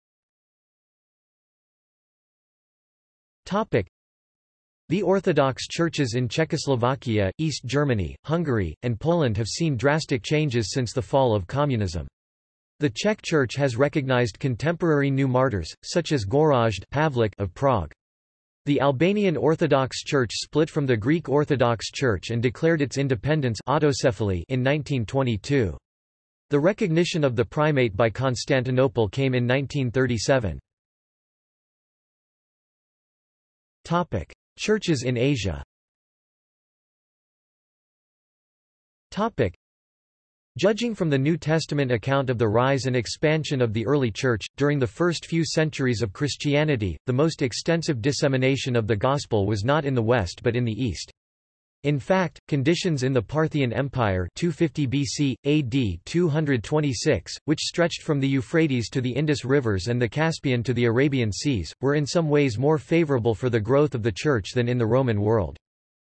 the Orthodox churches in Czechoslovakia, East Germany, Hungary, and Poland have seen drastic changes since the fall of communism. The Czech Church has recognized contemporary new martyrs, such as Gorazd Pavlik of Prague. The Albanian Orthodox Church split from the Greek Orthodox Church and declared its independence autocephaly in 1922. The recognition of the primate by Constantinople came in 1937. Churches in Asia Topic. Judging from the New Testament account of the rise and expansion of the early Church, during the first few centuries of Christianity, the most extensive dissemination of the Gospel was not in the West but in the East. In fact, conditions in the Parthian Empire 250 BC, AD 226, which stretched from the Euphrates to the Indus rivers and the Caspian to the Arabian Seas, were in some ways more favorable for the growth of the Church than in the Roman world.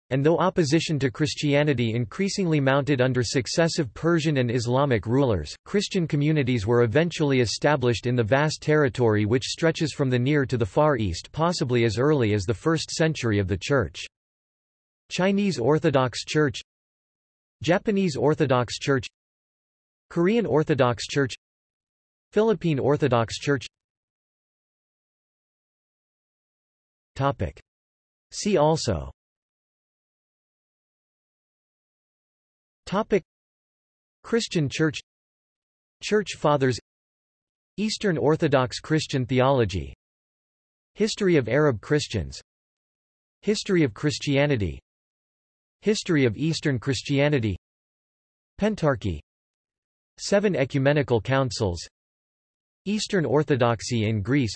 And though opposition to Christianity increasingly mounted under successive Persian and Islamic rulers, Christian communities were eventually established in the vast territory which stretches from the Near to the Far East possibly as early as the 1st century of the Church. Chinese Orthodox Church Japanese Orthodox Church Korean Orthodox Church Philippine Orthodox Church Topic. See also Topic. Christian Church Church Fathers Eastern Orthodox Christian theology History of Arab Christians History of Christianity History of Eastern Christianity. Pentarchy. Seven Ecumenical Councils. Eastern Orthodoxy in Greece.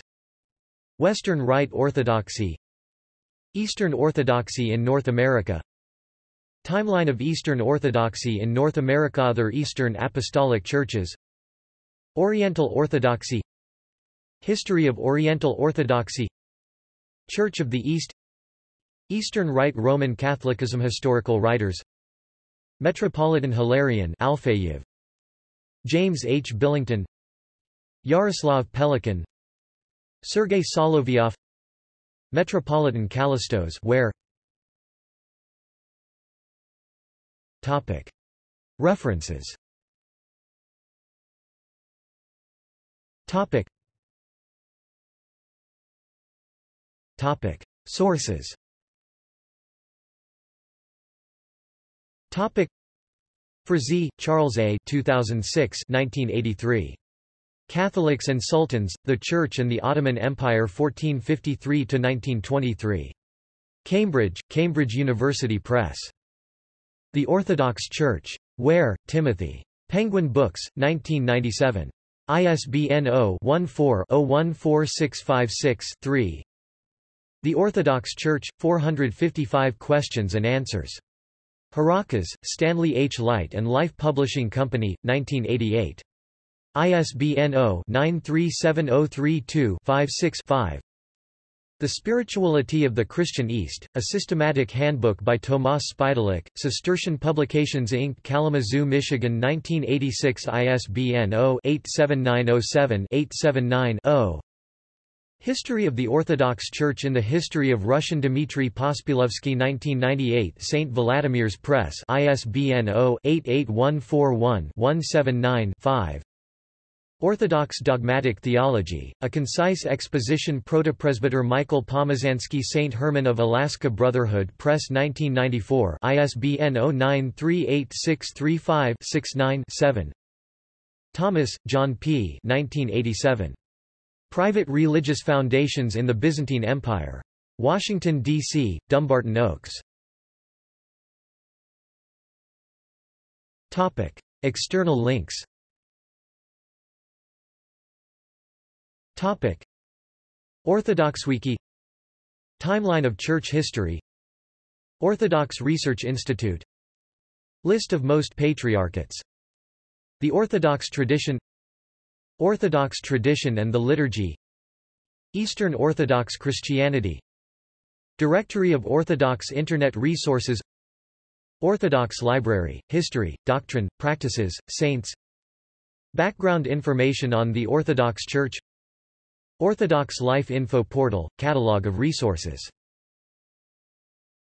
Western Rite Orthodoxy. Eastern Orthodoxy in North America. Timeline of Eastern Orthodoxy in North America. Other Eastern Apostolic Churches. Oriental Orthodoxy. History of Oriental Orthodoxy. Church of the East Eastern Rite Roman Catholicism Historical writers. Metropolitan Hilarion Alfeyev. James H. Billington. Yaroslav Pelikan. Sergei Solovyov Metropolitan Kallistos Ware Topic. References. Topic. Topic. Sources Topic Frazee, Charles A. 2006 1983. Catholics and Sultans, the Church and the Ottoman Empire 1453–1923. Cambridge, Cambridge University Press. The Orthodox Church. Ware, Timothy. Penguin Books, 1997. ISBN 0-14-014656-3 The Orthodox Church, 455 Questions and Answers. Harakas, Stanley H. Light and Life Publishing Company, 1988. ISBN 0-937032-56-5 The Spirituality of the Christian East, a systematic handbook by Tomas Špidlík, Cistercian Publications Inc. Kalamazoo, Michigan 1986 ISBN 0-87907-879-0 History of the Orthodox Church in the History of Russian Dmitry Pospielovsky 1998 St. Vladimir's Press ISBN 0-88141-179-5 Orthodox Dogmatic Theology, a concise exposition Protopresbyter Michael Pomazansky St. Herman of Alaska Brotherhood Press 1994 ISBN 09386356-9-7 Thomas, John P. 1987. Private Religious Foundations in the Byzantine Empire. Washington, D.C., Dumbarton Oaks. Topic. External links Topic. OrthodoxWiki Timeline of Church history Orthodox Research Institute List of most patriarchates The Orthodox tradition Orthodox tradition and the liturgy. Eastern Orthodox Christianity. Directory of Orthodox Internet resources. Orthodox Library, History, Doctrine, Practices, Saints. Background information on the Orthodox Church. Orthodox Life Info Portal – Catalog of resources